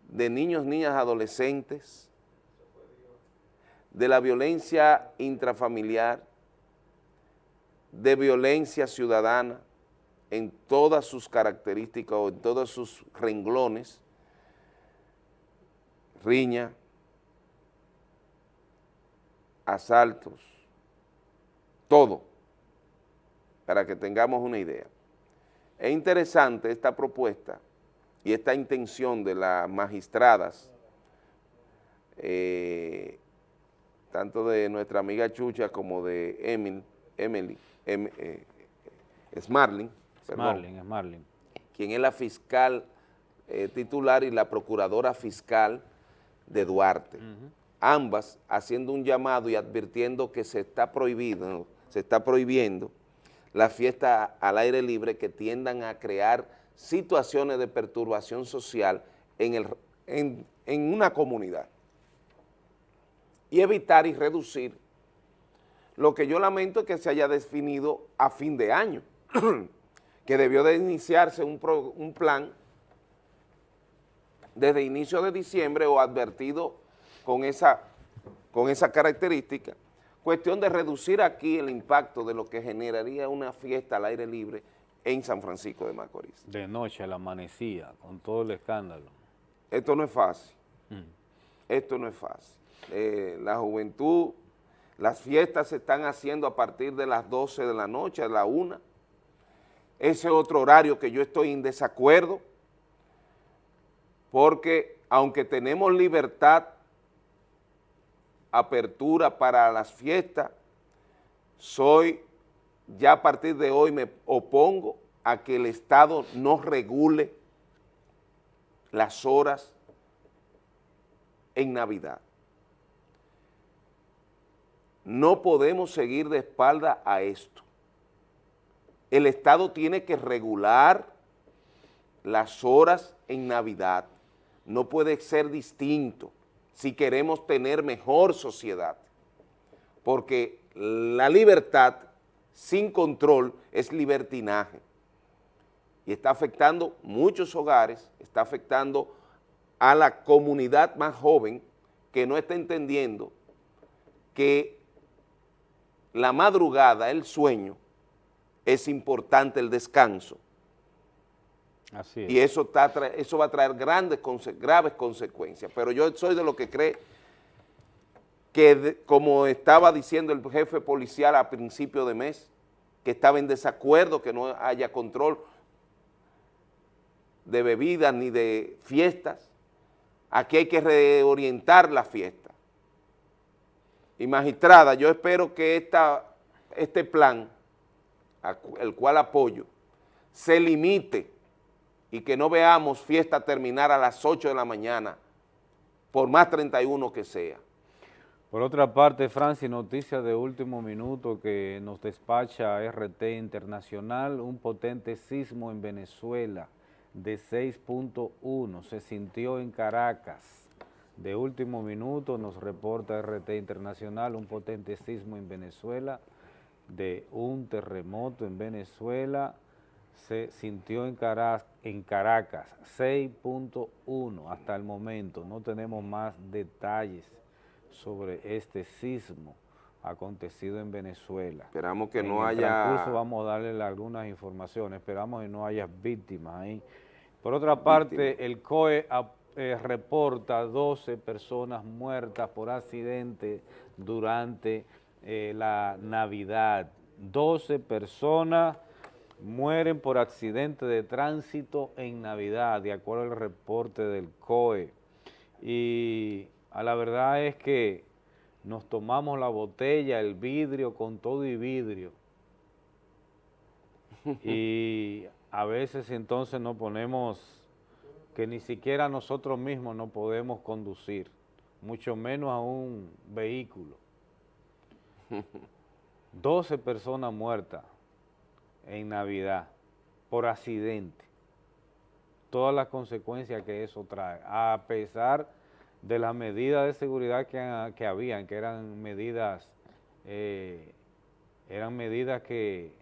de niños, niñas, adolescentes, de la violencia intrafamiliar, de violencia ciudadana en todas sus características o en todos sus renglones, riña, asaltos, todo, para que tengamos una idea. Es interesante esta propuesta y esta intención de las magistradas, eh, tanto de nuestra amiga Chucha como de Emil, Emily, Em- eh, Smarling, perdón, quien es la fiscal eh, titular y la procuradora fiscal de Duarte. Ambas haciendo un llamado y advirtiendo que se está prohibido, se está prohibiendo la fiesta al aire libre que tiendan a crear situaciones de perturbación social en, el, en, en una comunidad. Y evitar y reducir lo que yo lamento es que se haya definido a fin de año, [clears throat] que debió de iniciarse un, pro- un plan desde inicio de diciembre o advertido con esa, con esa característica, cuestión de reducir aquí el impacto de lo que generaría una fiesta al aire libre en San Francisco de Macorís. De noche la amanecía, con todo el escándalo. Esto no es fácil, Mm. esto no es fácil. Eh, la juventud, las fiestas se están haciendo a partir de las 12 de la noche, a la 1. Ese otro horario que yo estoy en desacuerdo, porque aunque tenemos libertad, apertura para las fiestas, soy, ya a partir de hoy me opongo a que el Estado no regule las horas en Navidad. No podemos seguir de espalda a esto. El Estado tiene que regular las horas en Navidad. No puede ser distinto si queremos tener mejor sociedad. Porque la libertad sin control es libertinaje. Y está afectando muchos hogares, está afectando a la comunidad más joven que no está entendiendo que la madrugada, el sueño, es importante el descanso. Así es. Y eso, está eso va a traer grandes, graves consecuencias. Pero yo soy de lo que cree que, como estaba diciendo el jefe policial a principio de mes, que estaba en desacuerdo, que no haya control de bebidas ni de fiestas, aquí hay que reorientar la fiesta. Y magistrada, yo espero que esta, este plan, el cual apoyo, se limite y que no veamos fiesta terminar a las 8 de la mañana, por más 31 que sea. Por otra parte, Francis, noticia de último minuto que nos despacha RT Internacional, un potente sismo en Venezuela de 6.1 se sintió en Caracas. De último minuto nos reporta RT Internacional un potente sismo en Venezuela de un terremoto en Venezuela se sintió en, Cara- en Caracas 6.1 hasta el momento. No tenemos más detalles sobre este sismo acontecido en Venezuela. Esperamos que en no el haya... transcurso vamos a darle algunas informaciones, esperamos que no haya víctimas ahí. Por otra parte, el COE eh, reporta 12 personas muertas por accidente durante eh, la Navidad. 12 personas mueren por accidente de tránsito en Navidad, de acuerdo al reporte del COE. Y a la verdad es que nos tomamos la botella, el vidrio, con todo y vidrio. [laughs] y a veces entonces nos ponemos que ni siquiera nosotros mismos no podemos conducir, mucho menos a un vehículo. [laughs] 12 personas muertas en Navidad por accidente. Todas las consecuencias que eso trae, a pesar de las medidas de seguridad que, ha- que habían, que eran medidas, eh, eran medidas que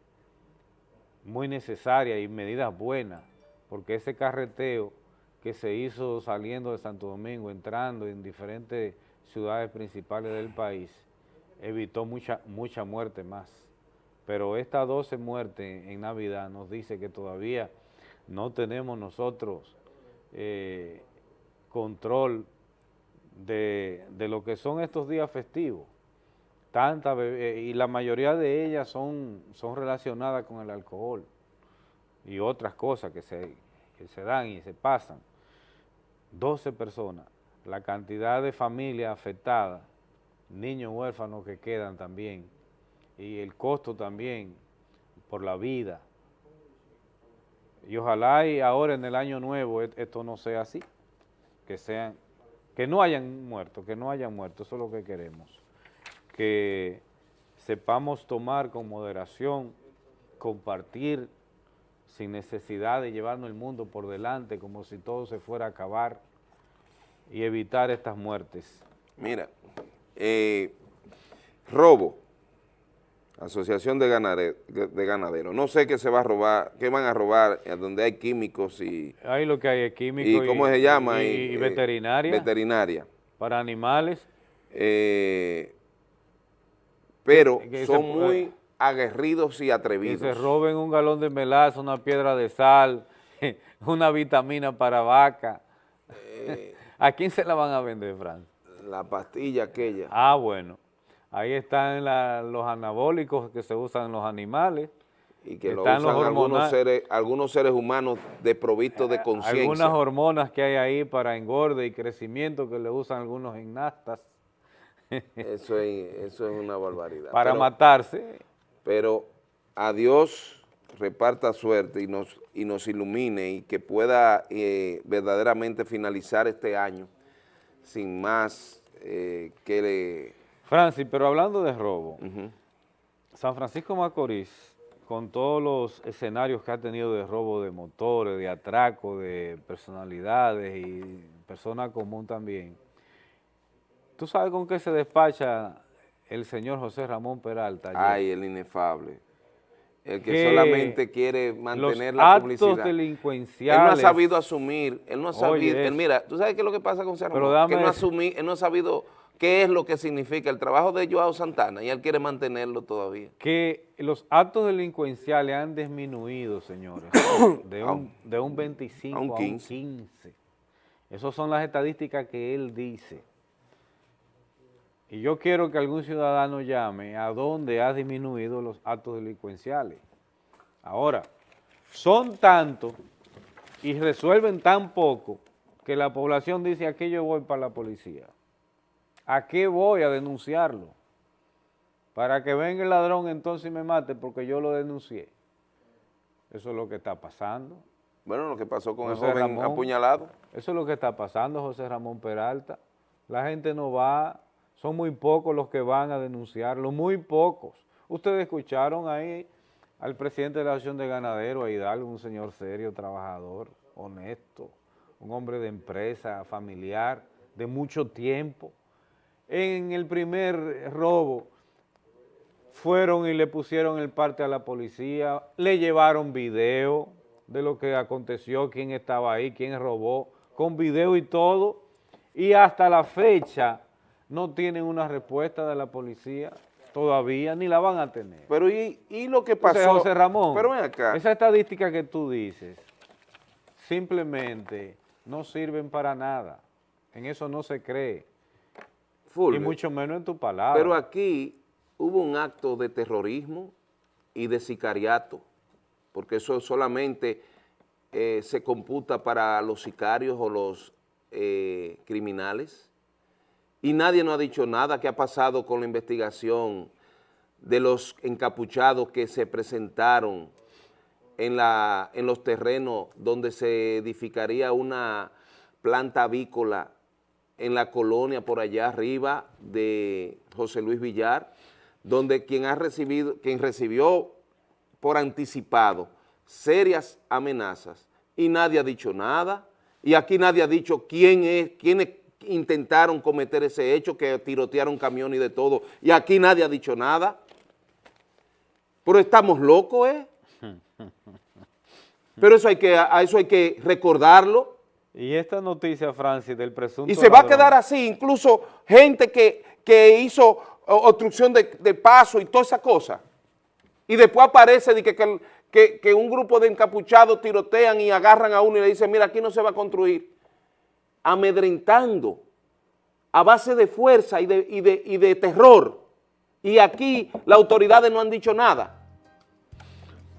muy necesarias y medidas buenas, porque ese carreteo que se hizo saliendo de Santo Domingo, entrando en diferentes ciudades principales del país, evitó mucha, mucha muerte más. Pero estas 12 muertes en Navidad nos dice que todavía no tenemos nosotros eh, control de, de lo que son estos días festivos. Tanta bebe- y la mayoría de ellas son, son relacionadas con el alcohol y otras cosas que se, que se dan y se pasan. 12 personas, la cantidad de familias afectadas, niños huérfanos que quedan también, y el costo también por la vida. Y ojalá y ahora en el año nuevo et- esto no sea así, que sean, que no hayan muerto, que no hayan muerto, eso es lo que queremos. Que sepamos tomar con moderación, compartir sin necesidad de llevarnos el mundo por delante como si todo se fuera a acabar y evitar estas muertes. Mira, eh, robo, Asociación de, Ganaderos. No sé qué se va a robar, qué van a robar, eh, donde hay químicos y, Ahí lo que hay es químico y ¿cómo se llama? y, Y, y eh, veterinaria Veterinaria. para animales. Eh, pero Que- que son se- muy aguerridos y que atrevidos. se roben un galón de melaza, una piedra de sal, [laughs] una vitamina para vaca. Eh. [laughs] ¿A quién se la van a vender, Fran? La pastilla aquella. Ah, bueno. Ahí están la- los anabólicos que se usan en los animales. y que lo usan los algunos seres, algunos seres humanos desprovistos de conciencia. Algunas hormonas que hay ahí para engorde y crecimiento que le usan algunos gimnastas [laughs] Eso es, eso es una barbaridad. para Pero- matarse. pero a Dios reparta suerte y nos, y nos ilumine y que pueda eh, verdaderamente finalizar este año sin más eh, que le... Francis, pero hablando de robo. San Francisco Macorís, con todos los escenarios que ha tenido de robo de motores, de atraco, de personalidades y persona común también, ¿tú sabes con qué se despacha el señor José Ramón Peralta? ayer? Ay, el inefable. El que, que solamente quiere mantener los la actos publicidad. delincuenciales... Él no ha sabido asumir, él no ha sabido, Oye, él, mira, tú sabes qué es lo que pasa con Serrano, Pero que él no, asumí- él no ha sabido qué es lo que significa el trabajo de Joao Santana y él quiere mantenerlo todavía. que los actos delincuenciales han disminuido, señores, [coughs] de un, de un 25 a un a un 15. 15. Esas son las estadísticas que él dice. Y yo quiero que algún ciudadano llame a dónde ha disminuido los actos delincuenciales. Ahora, son tantos y resuelven tan poco que la población dice, aquí yo voy para la policía. ¿A qué voy a denunciarlo? Para que venga el ladrón entonces y me mate porque yo lo denuncié. Eso es lo que está pasando. Bueno, lo que pasó con el José joven Ramón. apuñalado. Eso es lo que está pasando, José Ramón Peralta. La gente no va, son muy pocos los que van a denunciarlo, muy pocos. Ustedes escucharon ahí al presidente de la Asociación de Ganaderos, a Hidalgo, un señor serio, trabajador, honesto, un hombre de empresa, familiar, de mucho tiempo. En el primer robo fueron y le pusieron el parte a la policía, le llevaron video de lo que aconteció, quién estaba ahí, quién robó, con video y todo, y hasta la fecha no tienen una respuesta de la policía todavía, ni la van a tener. Pero ¿y, y lo que Entonces, pasó? José Ramón, Pero ven acá. esa estadística que tú dices, simplemente no sirven para nada. En eso no se cree. Y mucho menos en tu palabra. Pero aquí hubo un acto de terrorismo y de sicariato, porque eso solamente eh, se computa para los sicarios o los eh, criminales. Y nadie nos ha dicho nada qué ha pasado con la investigación de los encapuchados que se presentaron en, la, en los terrenos donde se edificaría una planta avícola en la colonia por allá arriba de José Luis Villar, donde quien ha recibido, quien recibió por anticipado serias amenazas y nadie ha dicho nada, y aquí nadie ha dicho quién es, quiénes intentaron cometer ese hecho, que tirotearon camión y de todo, y aquí nadie ha dicho nada. Pero estamos locos, ¿eh? [laughs] Pero eso hay que, a eso hay que recordarlo. Y esta noticia, Francis, del presunto Y se va a quedar así, incluso gente que, que hizo obstrucción de, de paso y toda esa cosa. Y después aparece de que, que, que- que un grupo de encapuchados tirotean y agarran a uno y le dicen, mira, aquí no se va a construir. Amedrentando, a base de fuerza y de, y de, y de terror. Y aquí las autoridades no han dicho nada.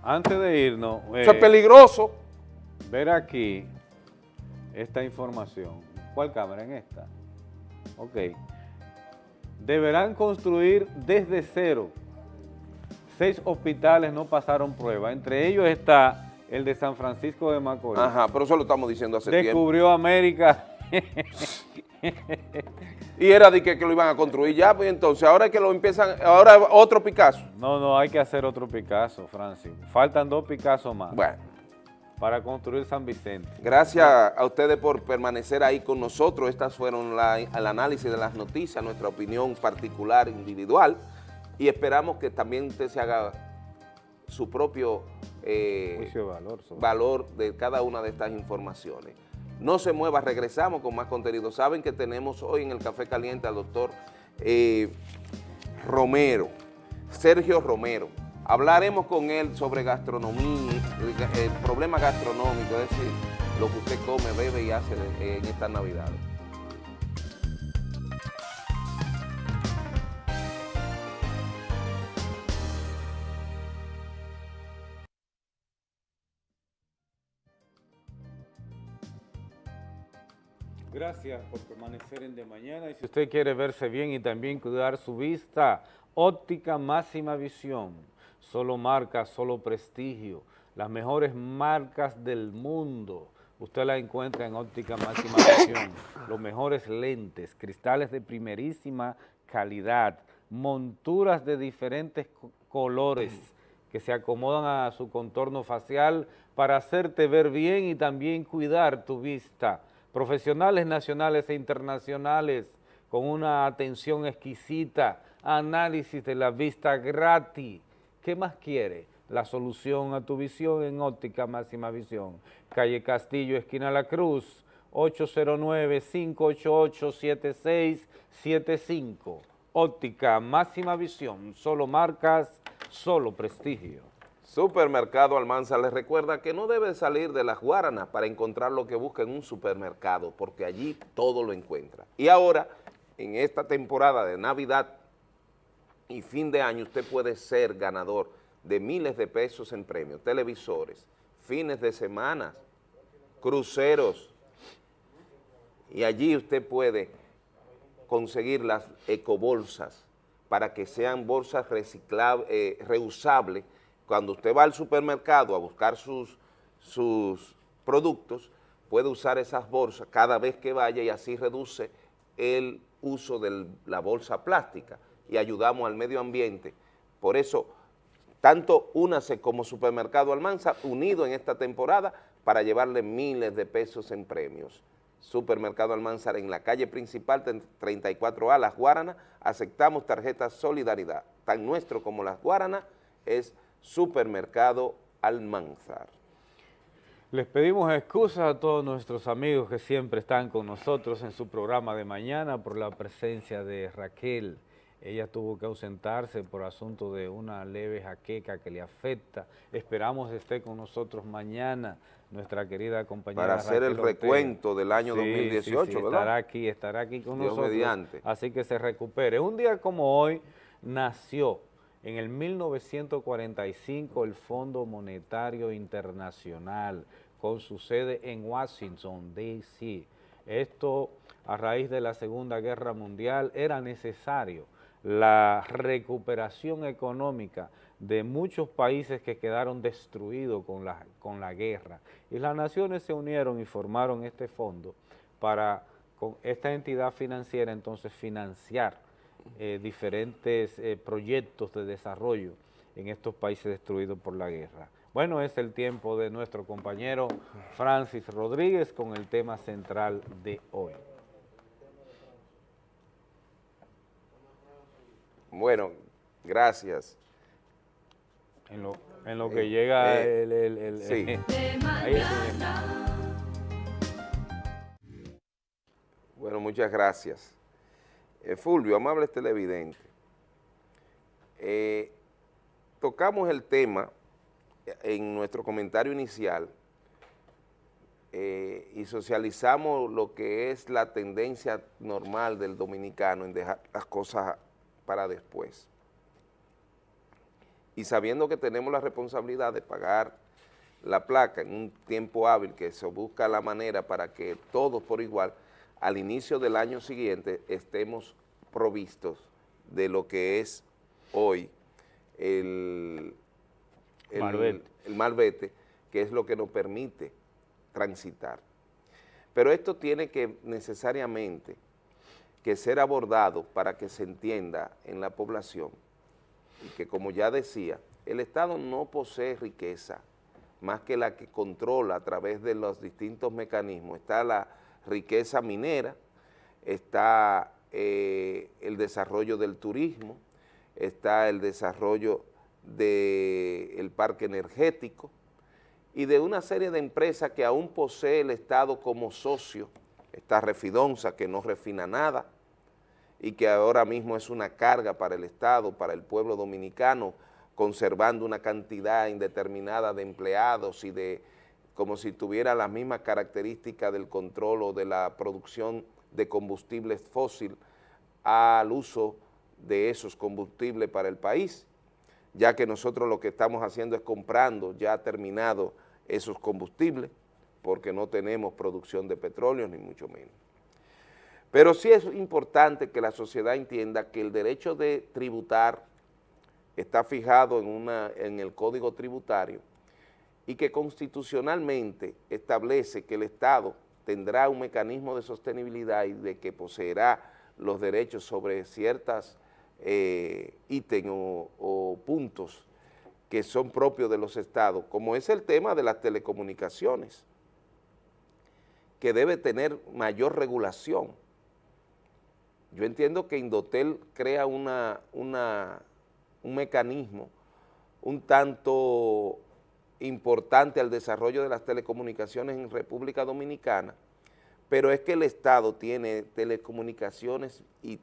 Antes de irnos, Eso es eh, peligroso. ver aquí esta información. ¿Cuál cámara? En esta. Ok. Deberán construir desde cero. Seis hospitales no pasaron prueba. Entre ellos está el de San Francisco de Macorís. Ajá, pero eso lo estamos diciendo hace tiempo. Descubrió América. [laughs] Y era de que, que lo iban a construir ya, pues entonces ahora es que lo empiezan, ahora otro Picasso. No, no, hay que hacer otro Picasso, Francis. Faltan dos Picasso más Bueno, para construir San Vicente. gracias a ustedes por permanecer ahí con nosotros. Estas fueron la- el análisis de las noticias, nuestra opinión particular, individual. Y esperamos que también usted se haga su propio eh, valor. valor de cada una de estas informaciones. No se mueva, regresamos con más contenido. Saben que tenemos hoy en el Café Caliente al doctor eh, Romero, Sergio Romero. Hablaremos con él sobre gastronomía, el, problema gastronómico, es decir, lo que usted come, bebe y hace en estas Navidades. Gracias por permanecer en De Mañana. Y si usted quiere verse bien y también cuidar su vista, óptica máxima visión. Solo marca, solo prestigio. Las mejores marcas del mundo. Usted la encuentra en óptica máxima visión. Los mejores lentes, cristales de primerísima calidad, monturas de diferentes co- colores que se acomodan a su contorno facial para hacerte ver bien y también cuidar tu vista. Profesionales nacionales e internacionales con una atención exquisita, análisis de la vista gratis. ¿Qué más quiere? La solución a tu visión en óptica máxima visión. Calle Castillo, esquina La Cruz, 809-588-7675. Óptica máxima visión, solo marcas, solo prestigio. Supermercado Almanza les recuerda que no debe salir de las Guaranas para encontrar lo que busca en un supermercado, porque allí todo lo encuentra. Y ahora, en esta temporada de Navidad y fin de año, usted puede ser ganador de miles de pesos en premios, televisores, fines de semana, cruceros, y allí usted puede conseguir las ecobolsas para que sean bolsas eh, reusables. Cuando usted va al supermercado a buscar sus, sus productos, puede usar esas bolsas cada vez que vaya y así reduce el uso de la bolsa plástica y ayudamos al medio ambiente. Por eso, tanto Únase como Supermercado Almanza, unido en esta temporada para llevarle miles de pesos en premios. Supermercado Almanzar en la calle principal 34A, Las Guaranas, aceptamos tarjetas Solidaridad. Tan nuestro como Las Guaranas es Supermercado Almanzar. Les pedimos excusas a todos nuestros amigos que siempre están con nosotros en su programa de mañana por la presencia de Raquel. Ella tuvo que ausentarse por asunto de una leve jaqueca que le afecta. Esperamos esté con nosotros mañana nuestra querida compañera Para hacer el Ortega. recuento del año Sí, 2018, sí, sí, ¿verdad? Estará aquí, estará aquí con Dios nosotros. mediante. Así que se recupere. Un día como hoy nació en el 1945 el Fondo Monetario Internacional con su sede en Washington, D.C. Esto a raíz de la Segunda Guerra Mundial era necesario la recuperación económica de muchos países que quedaron destruidos con la, con la guerra. Y las naciones se unieron y formaron este fondo para con esta entidad financiera entonces financiar eh, diferentes eh, proyectos de desarrollo en estos países destruidos por la guerra. Bueno, es el tiempo de nuestro compañero Francis Rodríguez con el tema central de hoy. Bueno, gracias. En lo, en lo que llega eh, el... el- el- sí. [laughs] ahí. Bueno, muchas gracias. Eh, Fulvio, amables televidentes, eh, tocamos el tema en nuestro comentario inicial eh, y socializamos lo que es la tendencia normal del dominicano en dejar las cosas para después. Y sabiendo que tenemos la responsabilidad de pagar la placa en un tiempo hábil, que se busca la manera para que todos por igual, al inicio del año siguiente estemos provistos de lo que es hoy el, el, Malvete. el malvete, que es lo que nos permite transitar. Pero esto tiene que necesariamente que ser abordado para que se entienda en la población y que como ya decía, el Estado no posee riqueza más que la que controla a través de los distintos mecanismos. Está la riqueza minera, está eh, el desarrollo del turismo, está el desarrollo del parque energético y de una serie de empresas que aún posee el Estado como socio, está Refidonza que no refina nada y que ahora mismo es una carga para el Estado, para el pueblo dominicano, conservando una cantidad indeterminada de empleados y de como si tuviera las mismas características del control o de la producción de combustibles fósil al uso de esos combustibles para el país, ya que nosotros lo que estamos haciendo es comprando ya terminado esos combustibles, porque no tenemos producción de petróleo, ni mucho menos. Pero sí es importante que la sociedad entienda que el derecho de tributar está fijado en, una, en el Código Tributario y que constitucionalmente establece que el Estado tendrá un mecanismo de sostenibilidad y de que poseerá los derechos sobre ciertas eh, ítems o puntos que son propios de los estados, como es el tema de las telecomunicaciones, que debe tener mayor regulación. Yo entiendo que Indotel crea una, una, un mecanismo, un tanto importante al desarrollo de las telecomunicaciones en República Dominicana, pero es que el Estado tiene telecomunicaciones y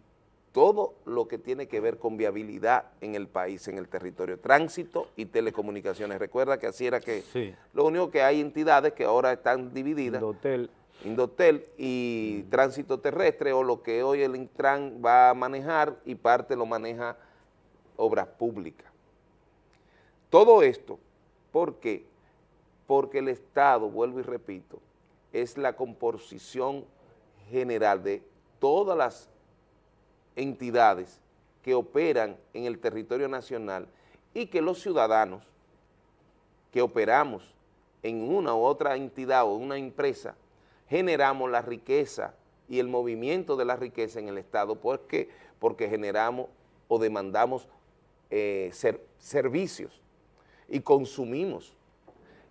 todo lo que tiene que ver con viabilidad en el país, en el territorio, tránsito y telecomunicaciones. Recuerda que así era que Sí. lo único que hay entidades que ahora están divididas, Indotel. Indotel y tránsito terrestre o lo que hoy el Intran va a manejar y parte lo maneja Obras Públicas. Todo esto, ¿por qué? Porque el Estado, vuelvo y repito, es la composición general de todas las entidades que operan en el territorio nacional y que los ciudadanos que operamos en una u otra entidad o una empresa, generamos la riqueza y el movimiento de la riqueza en el Estado, ¿por qué? Porque generamos o demandamos eh, ser- servicios y consumimos.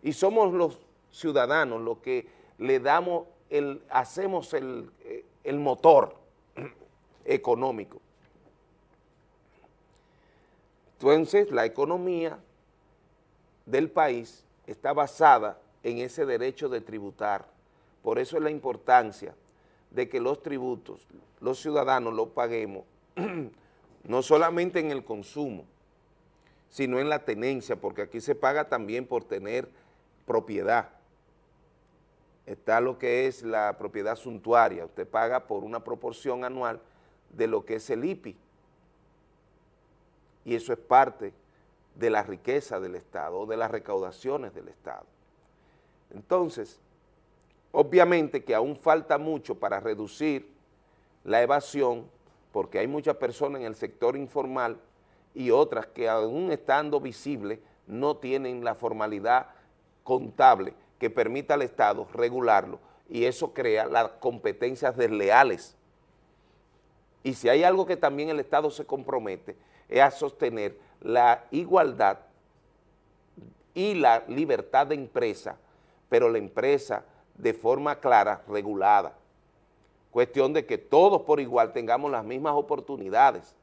Y somos los ciudadanos los que le damos, el, hacemos el, eh, el motor [clears throat] económico. Entonces, la economía del país está basada en ese derecho de tributar. Por eso es la importancia de que los tributos, los ciudadanos los paguemos, [clears throat] no solamente en el consumo, sino en la tenencia, porque aquí se paga también por tener propiedad. Está lo que es la propiedad suntuaria, usted paga por una proporción anual de lo que es el IPI, y eso es parte de la riqueza del Estado o de las recaudaciones del Estado. Entonces, obviamente que aún falta mucho para reducir la evasión, porque hay muchas personas en el sector informal y otras que aún estando visibles no tienen la formalidad contable que permita al Estado regularlo y eso crea las competencias desleales. Y si hay algo que también el Estado se compromete es a sostener la igualdad y la libertad de empresa, pero la empresa de forma clara, regulada. Cuestión de que todos por igual tengamos las mismas oportunidades.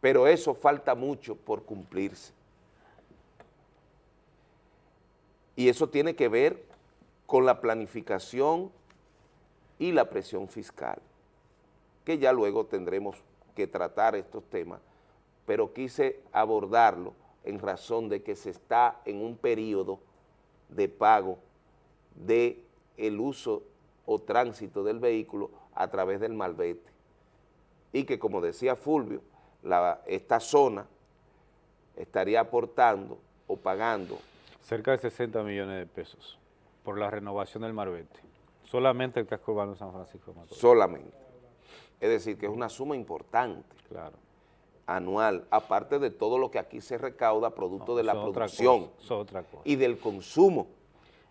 Pero eso falta mucho por cumplirse. Y eso tiene que ver con la planificación y la presión fiscal, que ya luego tendremos que tratar estos temas, pero quise abordarlo en razón de que se está en un periodo de pago de el uso o tránsito del vehículo a través del malvete y que como decía Fulvio, la- esta zona estaría aportando o pagando Cerca de 60 millones de pesos por la renovación del Marbete. Solamente el casco urbano de San Francisco de Macorís. solamente. Es decir, que es una suma importante Claro. anual, aparte de todo lo que aquí se recauda producto No, de la producción cosa, eso es otra cosa. y del consumo,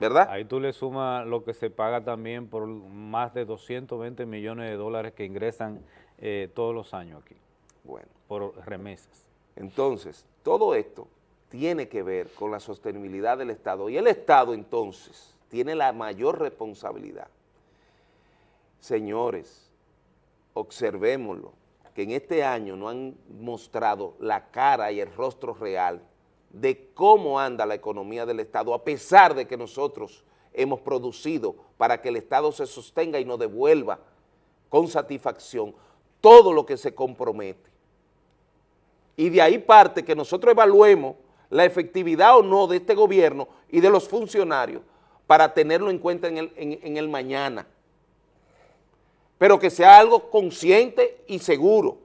¿verdad? Ahí tú le sumas lo que se paga también por más de 220 millones de dólares que ingresan eh, todos los años aquí, Bueno, por remesas. entonces, todo esto tiene que ver con la sostenibilidad del Estado y el Estado entonces tiene la mayor responsabilidad. Señores, observémoslo, que en este año no han mostrado la cara y el rostro real de cómo anda la economía del Estado, a pesar de que nosotros hemos producido para que el Estado se sostenga y nos devuelva con satisfacción todo lo que se compromete. Y de ahí parte que nosotros evaluemos la efectividad o no de este gobierno y de los funcionarios para tenerlo en cuenta en el, en- el mañana. Pero que sea algo consciente y seguro.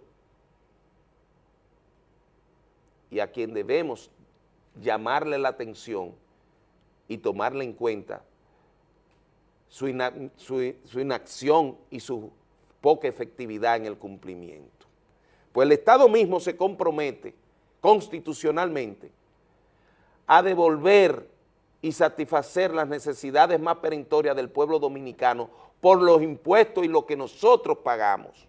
Y a quien debemos llamarle la atención y tomarle en cuenta su, ina- su- su inacción y su poca efectividad en el cumplimiento. Pues el Estado mismo se compromete constitucionalmente a devolver y satisfacer las necesidades más perentorias del pueblo dominicano por los impuestos y lo que nosotros pagamos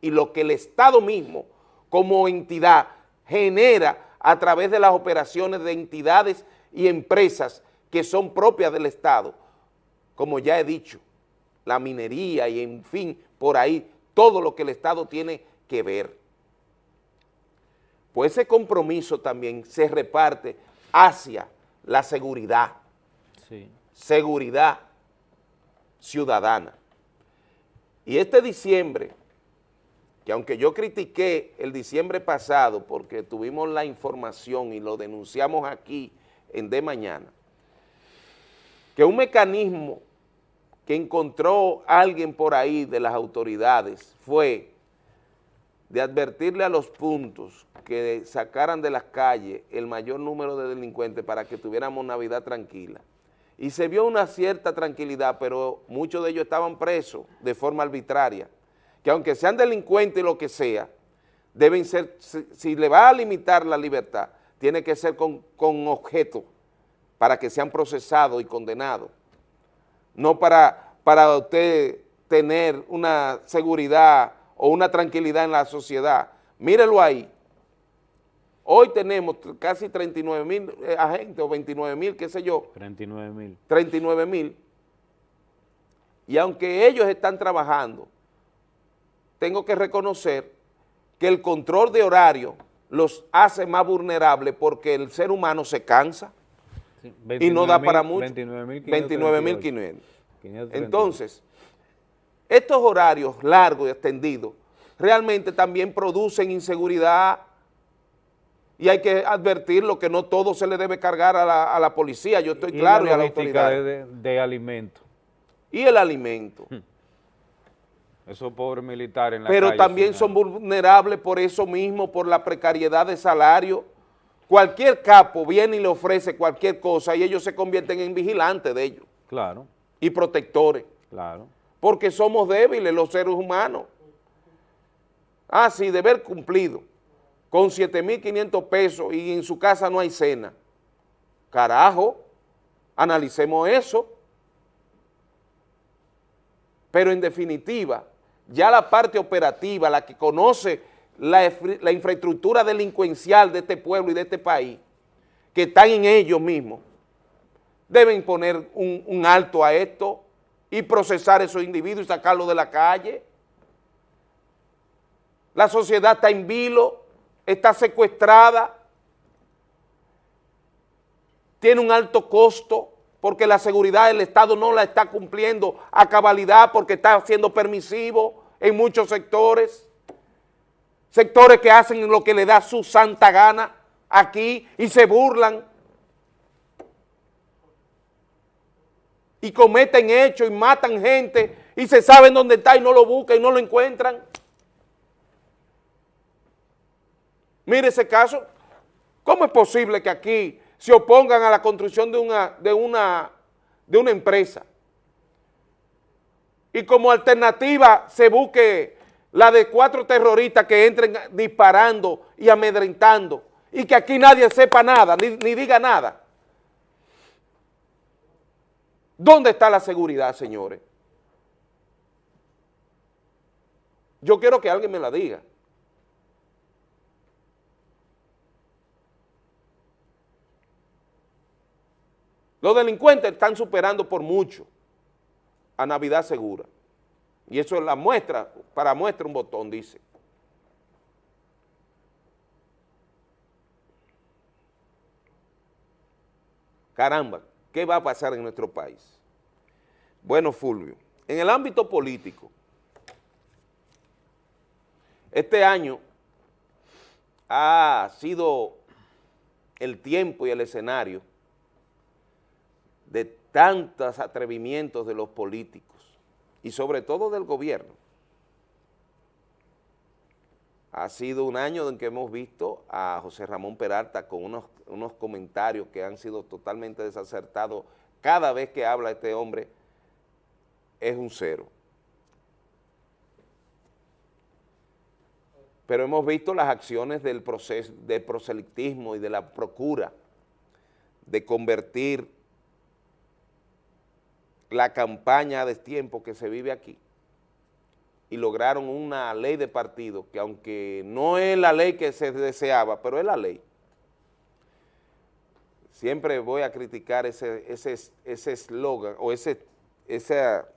y lo que el Estado mismo como entidad genera a través de las operaciones de entidades y empresas que son propias del Estado, como ya he dicho, la minería y en fin, por ahí, todo lo que el Estado tiene que ver. pues ese compromiso también se reparte hacia la seguridad, Sí. seguridad ciudadana. Y este diciembre, que aunque yo critiqué el diciembre pasado porque tuvimos la información y lo denunciamos aquí en De Mañana, que un mecanismo que encontró alguien por ahí de las autoridades fue de advertirle a los puntos que sacaran de las calles el mayor número de delincuentes para que tuviéramos Navidad tranquila. Y se vio una cierta tranquilidad, pero muchos de ellos estaban presos de forma arbitraria, que aunque sean delincuentes y lo que sea, deben ser, si, si le va a limitar la libertad, tiene que ser con, con objeto para que sean procesados y condenados no para, para usted tener una seguridad o una tranquilidad en la sociedad. Mírelo ahí. Hoy tenemos casi 39 mil eh, agentes o 29 mil, qué sé yo, 39 mil. 39 mil. Y aunque ellos están trabajando, tengo que reconocer que el control de horario los hace más vulnerables porque el ser humano se cansa y no da para mucho. 29.500. Entonces, estos horarios largos y extendidos realmente también producen inseguridad y hay que advertirlo que no todo se le debe cargar a la, a la policía, yo estoy claro, y a la autoridad. de, alimento. Y el alimento. Esos pobres militares en la Pero calle también son vulnerables por eso mismo, por la precariedad de salario. Cualquier capo viene y le ofrece cualquier cosa y ellos se convierten en vigilantes de ellos Claro, y protectores. claro. porque somos débiles los seres humanos. Ah, sí, deber cumplido, con 7.500 pesos y en su casa no hay cena. Carajo, analicemos eso. Pero en definitiva, ya la parte operativa, la que conoce la, infraestructura delincuencial de este pueblo y de este país, que están en ellos mismos, deben poner un, un alto a esto y procesar a esos individuos y sacarlos de la calle. La sociedad está en vilo, está secuestrada, tiene un alto costo porque la seguridad del Estado no la está cumpliendo a cabalidad porque está siendo permisivo en muchos sectores, sectores que hacen lo que le da su santa gana aquí y se burlan. Y cometen hechos y matan gente y se saben dónde está y no lo buscan y no lo encuentran. Mire ese caso, ¿cómo es posible que aquí se opongan a la construcción de una, de una, de una empresa? Y como alternativa se busque la de cuatro terroristas que entren disparando y amedrentando y que aquí nadie sepa nada, ni, ni diga nada. ¿Dónde está la seguridad, señores? Yo quiero que alguien me la diga. Los delincuentes están superando por mucho a Navidad Segura. Y eso es la muestra, para muestra un botón, dice. Caramba, ¿qué va a pasar en nuestro país? Bueno, Fulvio, en el ámbito político, este año ha sido el tiempo y el escenario de tantos atrevimientos de los políticos y sobre todo del gobierno. Ha sido un año en que hemos visto a José Ramón Peralta con unos, unos comentarios que han sido totalmente desacertados. Cada vez que habla este hombre es un cero. Pero hemos visto las acciones del proceso del proselitismo y de la procura de convertir la campaña a destiempo que se vive aquí y lograron una ley de partido que aunque no es la ley que se deseaba, pero es la ley. Siempre voy a criticar ese ese ese eslogan o ese, esa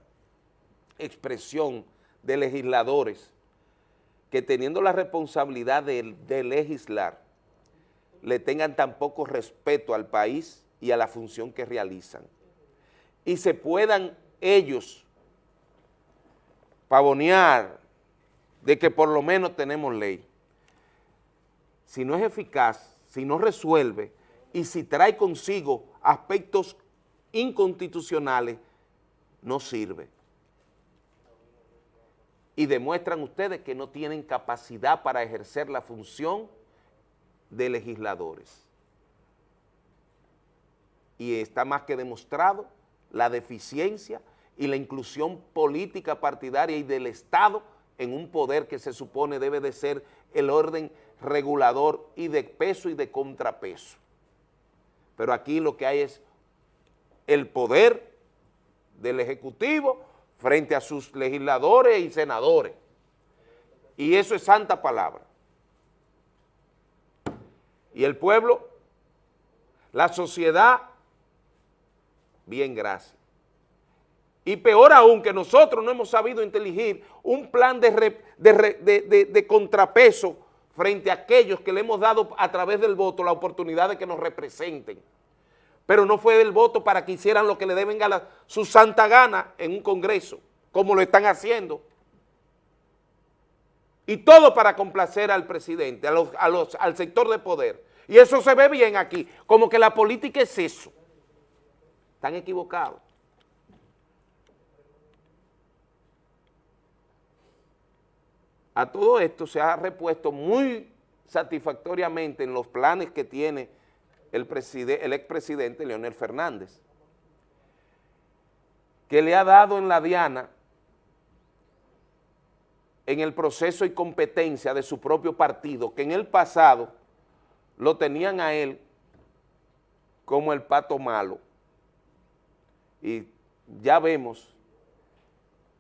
expresión de legisladores que teniendo la responsabilidad de, de legislar, le tengan tampoco respeto al país y a la función que realizan. Y se puedan ellos pavonear de que por lo menos tenemos ley. Si no es eficaz, si no resuelve y si trae consigo aspectos inconstitucionales, no sirve. Y demuestran ustedes que no tienen capacidad para ejercer la función de legisladores. Y está más que demostrado la deficiencia y la inclusión política partidaria y del Estado en un poder que se supone debe de ser el orden regulador y de peso y de contrapeso. Pero aquí lo que hay es el poder del Ejecutivo frente a sus legisladores y senadores. Y eso es santa palabra. Y el pueblo, la sociedad, bien, gracias. Y peor aún que nosotros no hemos sabido inteligir un plan de, contrapeso frente a aquellos que le hemos dado a través del voto la oportunidad de que nos representen. Pero no fue el voto para que hicieran lo que le deben a su santa gana en un congreso, como lo están haciendo. Y todo para complacer al presidente, al sector de poder. Y eso se ve bien aquí, como que la política es eso. Están equivocados. A todo esto se ha repuesto muy satisfactoriamente en los planes que tiene el, el expresidente Leonel Fernández, que le ha dado en la diana en el proceso y competencia de su propio partido, que en el pasado lo tenían a él como el pato malo. Y ya vemos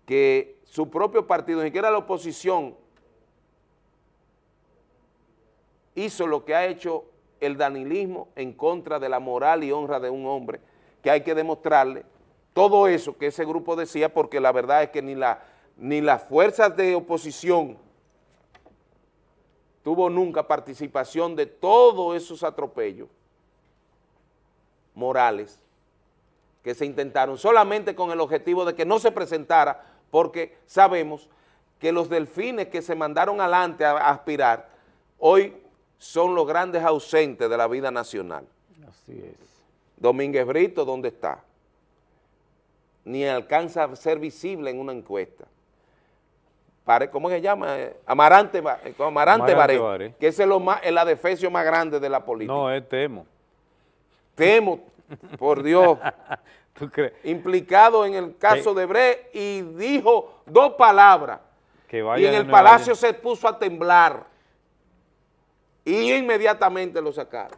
que su propio partido, ni siquiera la oposición, hizo lo que ha hecho el danilismo en contra de la moral y honra de un hombre, que hay que demostrarle todo eso que ese grupo decía, porque la verdad es que ni, la, ni las fuerzas de oposición tuvo nunca participación de todos esos atropellos morales que se intentaron, solamente con el objetivo de que no se presentara, porque sabemos que los delfines que se mandaron adelante a aspirar, hoy son los grandes ausentes de la vida nacional. Así es. Domínguez Brito, ¿dónde está? Ni alcanza a ser visible en una encuesta. ¿Cómo se llama? Amarante, Amarante, Baré, que es el, el adefesio más grande de la política. No, es Temo. Temo, por Dios. [laughs] ¿Tú crees? Implicado en el caso de Bre y dijo dos palabras. Que y en el palacio se puso a temblar y inmediatamente lo sacaron.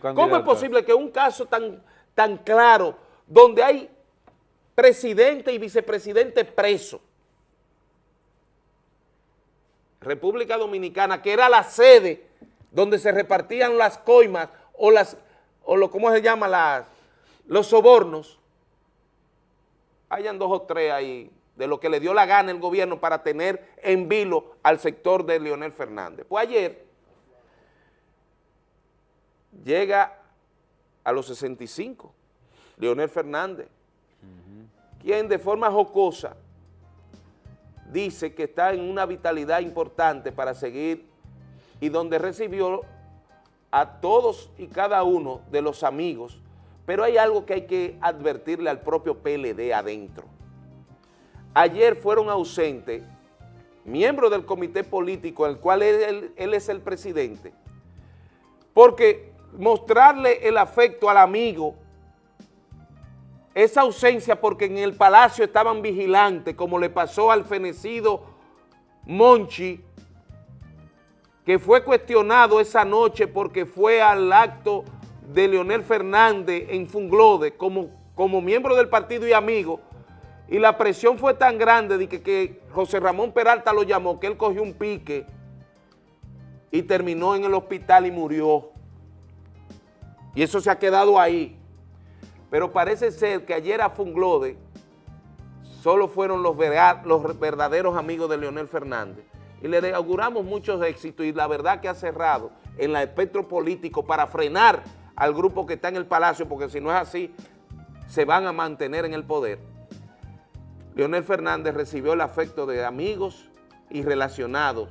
¿Cómo es posible que un caso tan, tan claro, donde hay presidente y vicepresidente presos, República Dominicana, que era la sede donde se repartían las coimas o las, o lo, ¿cómo se llama? Las, los sobornos, hayan dos o tres ahí de lo que le dio la gana el gobierno para tener en vilo al sector de Leonel Fernández. Pues ayer llega a los 65, Leonel Fernández, quien de forma jocosa dice que está en una vitalidad importante para seguir y donde recibió a todos y cada uno de los amigos, pero hay algo que hay que advertirle al propio PLD adentro. Ayer fueron ausentes miembros del comité político, el cual él, él es el presidente, porque mostrarle el afecto al amigo, esa ausencia porque en el palacio estaban vigilantes, como le pasó al fenecido Monchi, que fue cuestionado esa noche porque fue al acto de Leonel Fernández en Funglode como, como miembro del partido y amigo, y la presión fue tan grande de que, que José Ramón Peralta lo llamó, que él cogió un pique y terminó en el hospital y murió. Y eso se ha quedado ahí. Pero parece ser que ayer a Funglode solo fueron los, los verdaderos amigos de Leonel Fernández. Y le auguramos muchos éxitos y la verdad que ha cerrado en el espectro político para frenar al grupo que está en el palacio, porque si no es así, se van a mantener en el poder. Leonel Fernández recibió el afecto de amigos y relacionados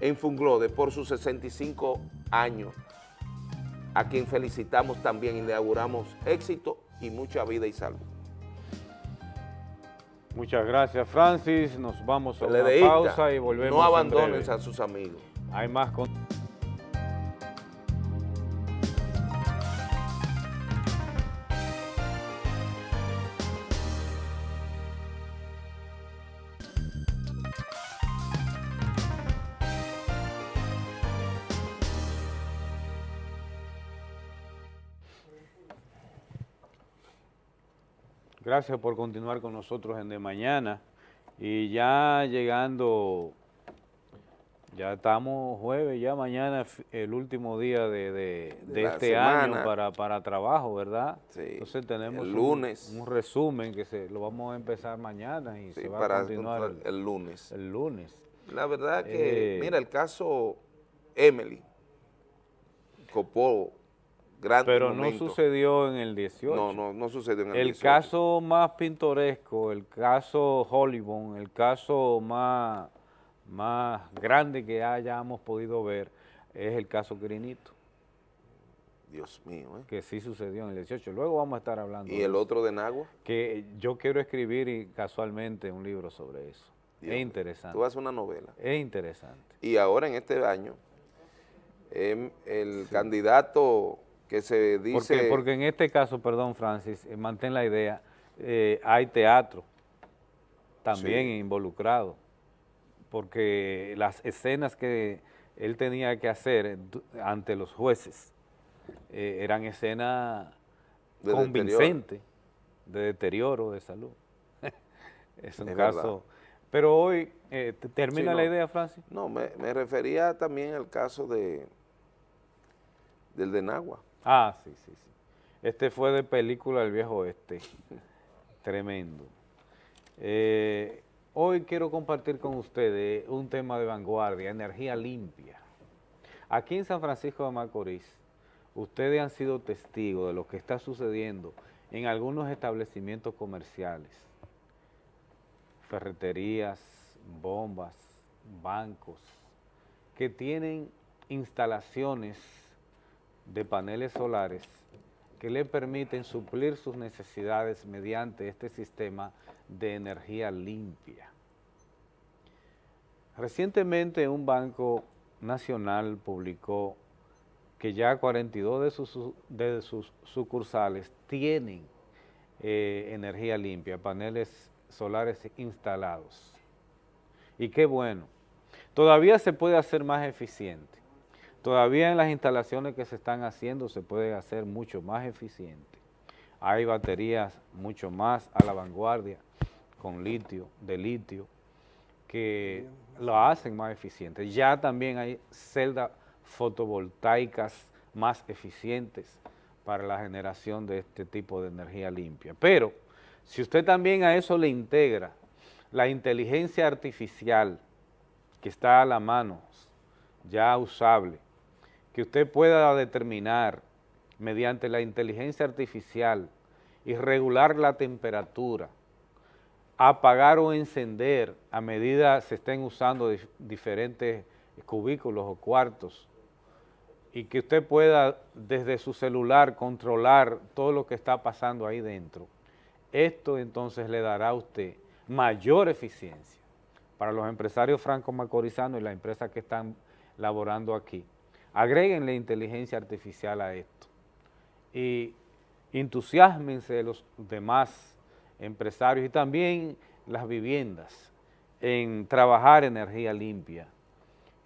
en Funglode por sus 65 años, a quien felicitamos también y le auguramos éxito y mucha vida y salud. Muchas gracias, Francis. Nos vamos a una pausa y volvemos No abandonen breve. a sus amigos. Hay más con... Gracias por continuar con nosotros en De Mañana. Y ya llegando, ya estamos jueves, ya mañana es el último día de, de- este año para, para trabajo, ¿verdad? Sí, Entonces tenemos el lunes. Un, resumen que se lo vamos a empezar mañana y Sí, se va a para continuar el, el lunes. el lunes. La verdad que, Eh, mira, el caso Emily, copó gran Pero no sucedió en el 18. No, no, no sucedió en el, El 18. caso más pintoresco, el caso Hollywood, el caso más, más grande que hayamos podido ver es el caso Grinito, Dios mío, ¿eh? que sí sucedió en el 18. Luego vamos a estar hablando Y de el eso, otro de Nagua. que yo quiero escribir y casualmente un libro sobre eso. Dios es interesante. Tú haces una novela. Es interesante. Y ahora en este año, em, el candidato que se dice... Porque, porque en este caso, perdón Francis, eh, mantén la idea, eh, hay teatro también Sí. involucrado, porque las escenas que él tenía que hacer ante los jueces eh, eran escenas De convincentes de deterioro de salud. [laughs] es un Es caso... verdad. Pero hoy, eh, ¿te- ¿termina Sí, la no. idea, Francis? No, me, me refería también al caso de del de Nagua. Ah, sí, sí, sí. Este fue de película El Viejo Oeste. [laughs] Tremendo. Eh, hoy quiero compartir con ustedes un tema de vanguardia, energía limpia. Aquí en San Francisco de Macorís, ustedes han sido testigos de lo que está sucediendo en algunos establecimientos comerciales, ferreterías, bombas, bancos, que tienen instalaciones de paneles solares que le permiten suplir sus necesidades mediante este sistema de energía limpia. Recientemente un banco nacional publicó que ya 42 de sus, su- de sus sucursales tienen eh, energía limpia, paneles solares instalados. Y qué bueno. Todavía se puede hacer más eficiente. Todavía en las instalaciones que se están haciendo se puede hacer mucho más eficiente. Hay baterías mucho más a la vanguardia con litio, de litio, que lo hacen más eficiente. Ya también hay celdas fotovoltaicas más eficientes para la generación de este tipo de energía limpia. Pero si usted también a eso le integra la inteligencia artificial que está a la mano, ya usable, que usted pueda determinar mediante la inteligencia artificial y regular la temperatura, apagar o encender a medida se estén usando dif- diferentes cubículos o cuartos y que usted pueda desde su celular controlar todo lo que está pasando ahí dentro. Esto entonces le dará a usted mayor eficiencia para los empresarios franco-macorizanos y las empresas que están laborando aquí. Agréguenle inteligencia artificial a esto y entusiasmense los demás empresarios y también las viviendas en trabajar energía limpia,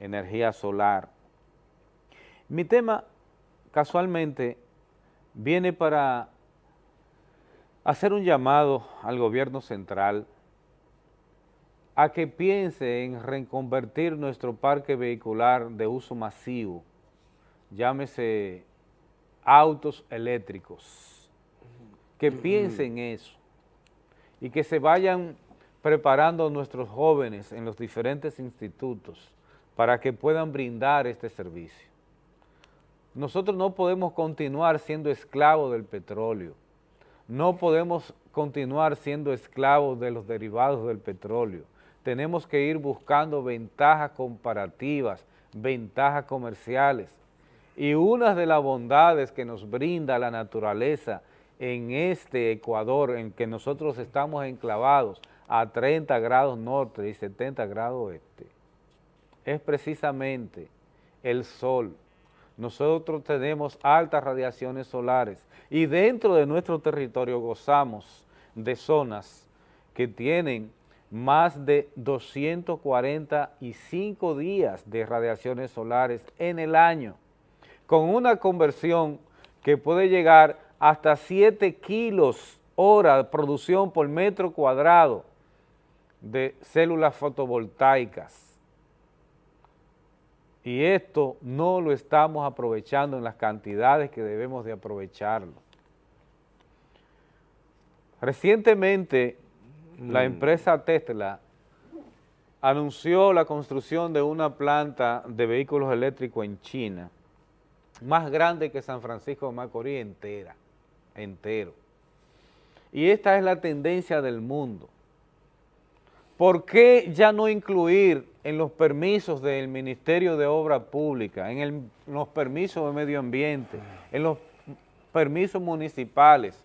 energía solar. Mi tema casualmente viene para hacer un llamado al gobierno central a que piense en reconvertir nuestro parque vehicular de uso masivo, llámese autos eléctricos, que piensen en eso y que se vayan preparando nuestros jóvenes en los diferentes institutos para que puedan brindar este servicio. nosotros no podemos continuar siendo esclavos del petróleo. No podemos continuar siendo esclavos de los derivados del petróleo. Tenemos que ir buscando ventajas comparativas, ventajas comerciales. Y una de las bondades que nos brinda la naturaleza en este Ecuador, en que nosotros estamos enclavados a 30 grados norte y 70 grados oeste, es precisamente el sol. Nosotros tenemos altas radiaciones solares y dentro de nuestro territorio gozamos de zonas que tienen más de 245 días de radiaciones solares en el año, con una conversión que puede llegar hasta 7 kilos hora de producción por metro cuadrado de células fotovoltaicas. Y esto no lo estamos aprovechando en las cantidades que debemos de aprovecharlo. Recientemente, la Mm. empresa Tesla anunció la construcción de una planta de vehículos eléctricos en China, más grande que San Francisco de Macorís entera, entero. Y esta es la tendencia del mundo. ¿Por qué ya no incluir en los permisos del Ministerio de Obra Pública, en, el- en los permisos de medio ambiente, en los permisos municipales,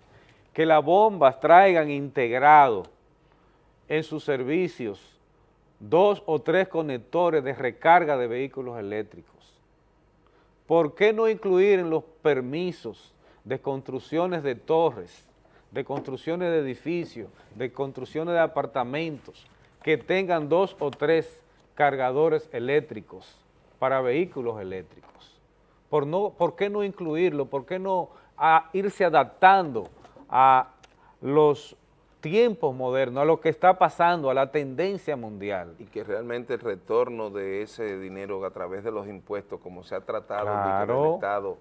que las bombas traigan integrado en sus servicios dos o tres conectores de recarga de vehículos eléctricos? ¿Por qué no incluir en los permisos de construcciones de torres, de construcciones de edificios, de construcciones de apartamentos, que tengan dos o tres cargadores eléctricos para vehículos eléctricos? ¿Por, no, ¿Por qué no incluirlo? ¿Por qué no irse adaptando a los tiempos modernos, a lo que está pasando, a la tendencia mundial? Y que realmente el retorno de ese dinero a través de los impuestos, como se ha tratado Claro. el Estado,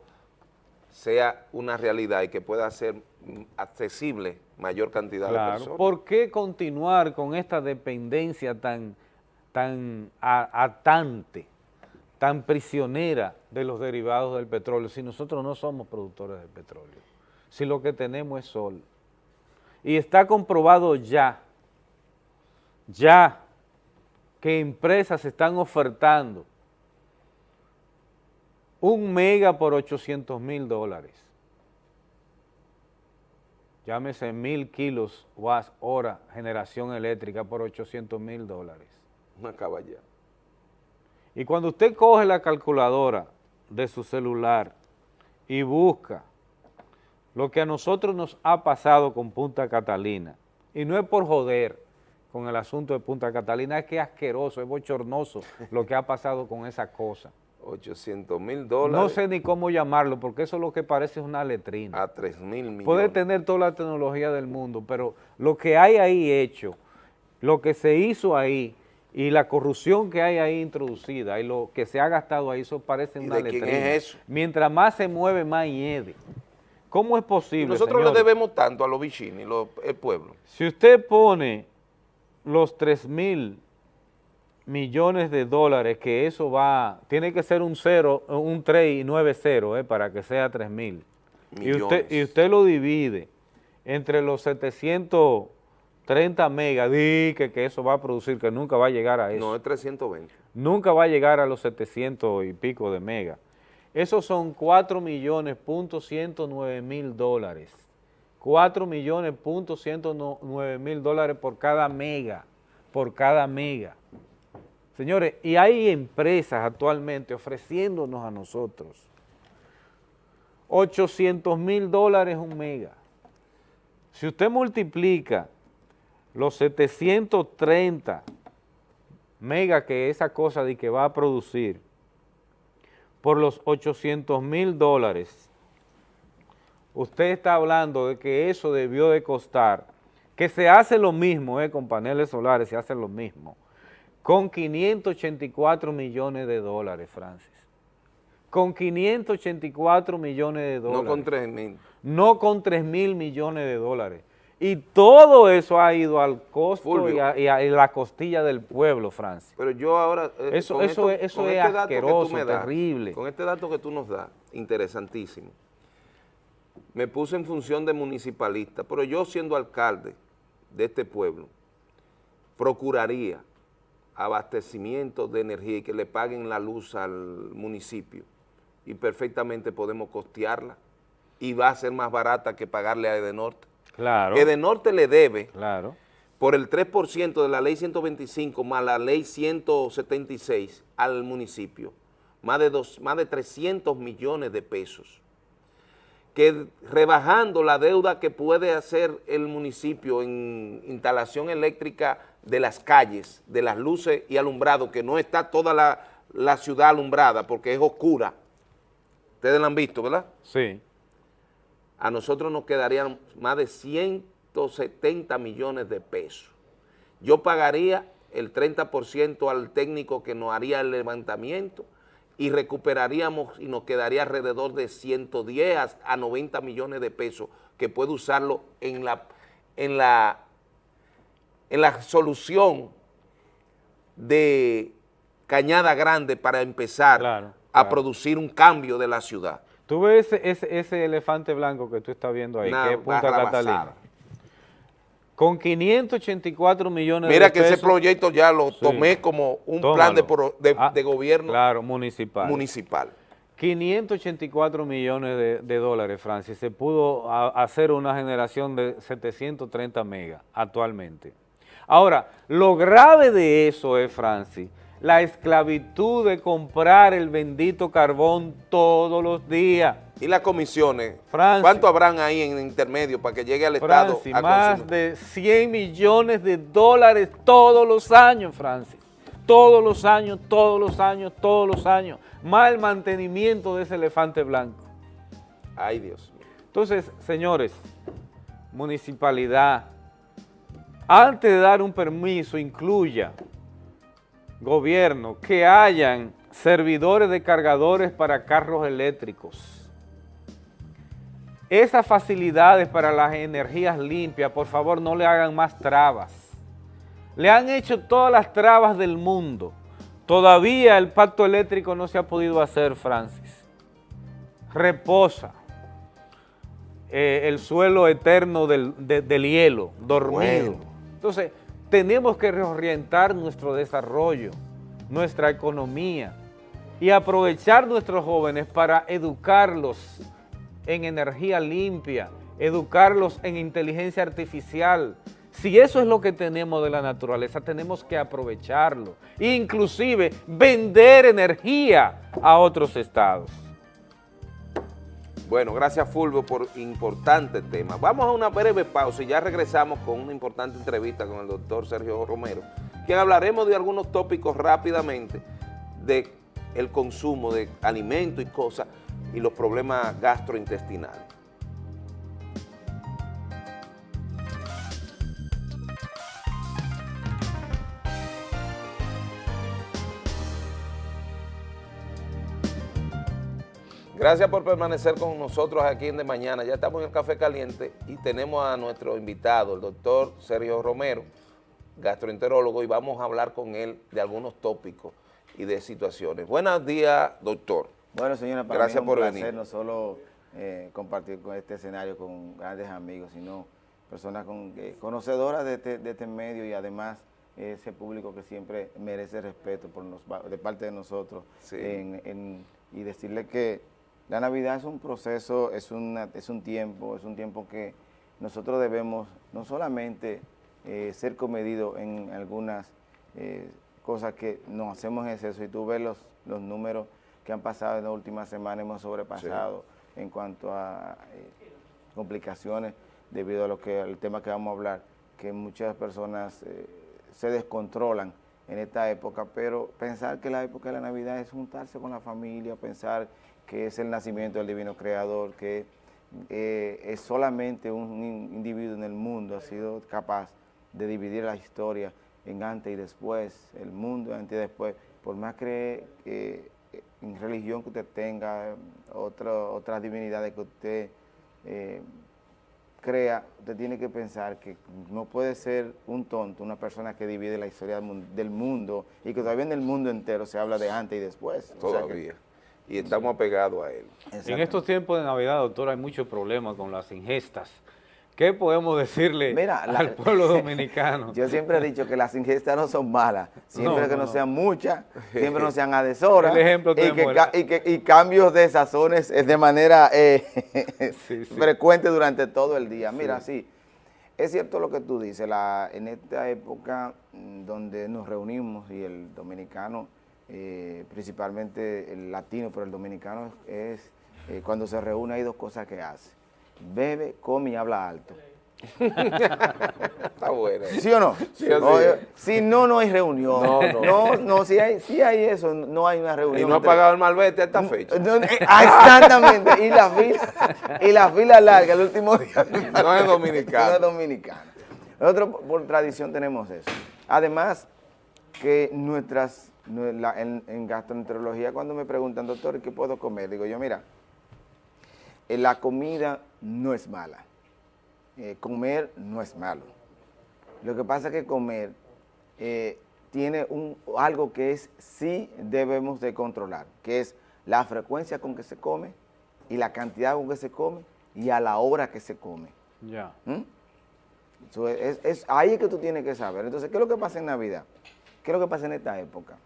sea una realidad y que pueda ser accesible mayor cantidad de personas. ¿por qué continuar con esta dependencia tan, tan atante, tan prisionera de los derivados del petróleo si nosotros no somos productores de petróleo? Si lo que tenemos es sol. Y está comprobado ya, ya, que empresas están ofertando un mega por 800 mil dólares llámese mil kilos watts hora generación eléctrica por 800 mil dólares. Una caballada. Y cuando usted coge la calculadora de su celular y busca lo que a nosotros nos ha pasado con Punta Catalina, y no es por joder con el asunto de Punta Catalina, es que es asqueroso, es bochornoso [laughs] lo que ha pasado con esa cosa. 800 mil dólares No sé ni cómo llamarlo, porque eso es lo que parece es una letrina. a 3 mil millones. Puede tener toda la tecnología del mundo, pero lo que hay ahí hecho, lo que se hizo ahí y la corrupción que hay ahí introducida y lo que se ha gastado ahí, eso parece ¿Y una de quién letrina. es eso? Mientras más se mueve, más hiede. ¿Cómo es Y posible, nosotros le debemos tanto a los bichini, lo- el pueblo. Si usted pone los 3 mil millones de dólares, que eso va, tiene que ser un cero, un 3 y 9 cero, eh, para que sea 3 mil. Y usted, y usted lo divide entre los 730 megas, que, que eso va a producir, que nunca va a llegar a eso. No, es 320. Nunca va a llegar a los 700 y pico de megas. Esos son 4 millones punto 109 mil dólares. 4 millones punto 109 mil dólares por cada mega, por cada mega. Señores, y hay empresas actualmente ofreciéndonos a nosotros 800 mil dólares un mega. Si usted multiplica los 730 mega que esa cosa de que va a producir por los 800 mil dólares, usted está hablando de que eso debió de costar, que se hace lo mismo, eh, con paneles solares se hace lo mismo, con 584 millones de dólares, Francis. Con 584 millones de dólares No con 3 mil. no con 3 mil millones de dólares. Y todo eso ha ido al costo y a, y a- y la costilla del pueblo, Francis. Pero yo ahora... eh, Eso- eso es- eso es tú asqueroso, das, terrible. Con este dato que tú nos das, interesantísimo, me puse en función de municipalista, pero yo siendo alcalde de este pueblo, procuraría abastecimiento de energía y que le paguen la luz al municipio y perfectamente podemos costearla y va a ser más barata que pagarle a Edenorte. Claro, Edenorte le debe claro. por el 3% de la ley 125 más la ley 176 al municipio, más de, dos, más de 300 millones de pesos, que rebajando la deuda que puede hacer el municipio en instalación eléctrica de las calles, de las luces y alumbrado, que no está toda la, la ciudad alumbrada porque es oscura, ustedes la han visto, ¿verdad? Sí. A nosotros nos quedarían más de 170 millones de pesos. Yo pagaría el 30% al técnico que nos haría el levantamiento y recuperaríamos y nos quedaría alrededor de 110 a- a 90 millones de pesos que puede usarlo en la, en la, en la solución de Cañada Grande para empezar Claro, a producir un cambio de la ciudad. Tú ves ese, ese, ese elefante blanco que tú estás viendo ahí, Una que es Punta. Catalina. Con 584 millones Mira de que pesos. ese proyecto ya lo Sí. tomé como un Tómalo. plan de, pro- de- Ah, de gobierno Claro, municipal. municipal. 584 millones de, de dólares, Francis. Se pudo a- hacer una generación de 730 megas actualmente. Ahora, lo grave de eso es, Francis, la esclavitud de comprar el bendito carbón todos los días. Y las comisiones. ¿cuánto habrán ahí en intermedio para que llegue al Estado a más consumir? de 100 millones de dólares todos los años, Francis. Todos los años, todos los años, todos los años. Más el mantenimiento de ese elefante blanco. Ay, Dios mío. Entonces, señores, municipalidad, antes de dar un permiso, incluya, gobierno, que hayan servidores de cargadores para carros eléctricos. Esas facilidades para las energías limpias, por favor, no le hagan más trabas. Le han hecho todas las trabas del mundo. Todavía el pacto eléctrico no se ha podido hacer, Francis. Reposa eh, el suelo eterno del, de- del hielo, dormido. Bueno. Entonces, tenemos que reorientar nuestro desarrollo, nuestra economía y aprovechar nuestros jóvenes para educarlos en energía limpia, educarlos en inteligencia artificial. Si eso es lo que tenemos de la naturaleza, tenemos que aprovecharlo. Inclusive vender energía a otros estados. Bueno, gracias Fulvio por importante tema. Vamos a una breve pausa y ya regresamos con una importante entrevista con el doctor Sergio Romero, quien hablaremos de algunos tópicos rápidamente de el consumo de alimentos y cosas y los problemas gastrointestinales. Gracias por permanecer con nosotros aquí en De Mañana. Ya estamos en el Café Caliente y tenemos a nuestro invitado, el doctor Sergio Romero, gastroenterólogo, y vamos a hablar con él de algunos tópicos y de situaciones. Buenos días, doctor. Bueno, señora, para Gracias mí es un por placer venir. no solo eh, compartir con este escenario con grandes amigos, sino personas con, eh, conocedoras de este, de este medio y además ese público que siempre merece respeto por nos- de parte de nosotros Sí. en- en- y decirle que la Navidad es un proceso, es, una, es un tiempo, es un tiempo que nosotros debemos no solamente eh, ser comedidos en algunas eh, cosas que nos hacemos en exceso. Y tú ves los, los números que han pasado en las últimas semanas, hemos sobrepasado en cuanto a eh, complicaciones debido a lo que al tema que vamos a hablar, que muchas personas se descontrolan en esta época, pero pensar que la época de la Navidad es juntarse con la familia, pensar que es el nacimiento del divino creador, que eh, es solamente un in- individuo en el mundo ha sido capaz de dividir la historia en antes y después, el mundo antes y después, por más que eh, en religión que usted tenga, otras divinidades que usted eh, crea, usted tiene que pensar que no puede ser un tonto, una persona que divide la historia del mun- del mundo y que todavía en el mundo entero se habla de antes y después. Todavía. Y estamos apegados a él. En estos tiempos de Navidad, doctor, hay muchos problemas con las ingestas. ¿Qué podemos decirle Mira, la- al pueblo [laughs] dominicano? Yo siempre he dicho que las ingestas no son malas, siempre No, que no, sean muchas, siempre no sean adesoras [laughs] El ejemplo y, que, y, que- y cambios de sazones eh, de manera eh, [laughs] Sí, sí. frecuente durante todo el día. Mira, sí, es cierto lo que tú dices, la, en esta época mm, donde nos reunimos y el dominicano, eh, principalmente el latino, pero el dominicano es, eh, cuando se reúne hay dos cosas que hace, bebe, come y habla alto. Está bueno. ¿Sí o no? Sí o sí. Oye, si no, no hay reunión. No, No, no. no, si, hay, si hay eso, no hay una Y reunión. no ha pagado el malvete a esta fecha. No, eh, ah, Exactamente. Y la fila, y la fila larga el último día. No es dominicano. [laughs] No es dominicano. Nosotros por- tradición tenemos eso. Además, que nuestras, nue- la- en, en gastroenterología, cuando me preguntan, doctor, ¿qué puedo comer? Digo yo, mira, eh, la comida no es mala. Eh, comer no es malo. Lo que pasa es que comer eh, tiene un, algo que es sí debemos de controlar, que es la frecuencia con que se come y la cantidad con que se come y a la hora que se come. Ya. ¿Mm? Eso es, es- es- ahí es que tú tienes que saber. Entonces, ¿qué es lo que pasa en Navidad? ¿Qué es lo que pasa en esta época?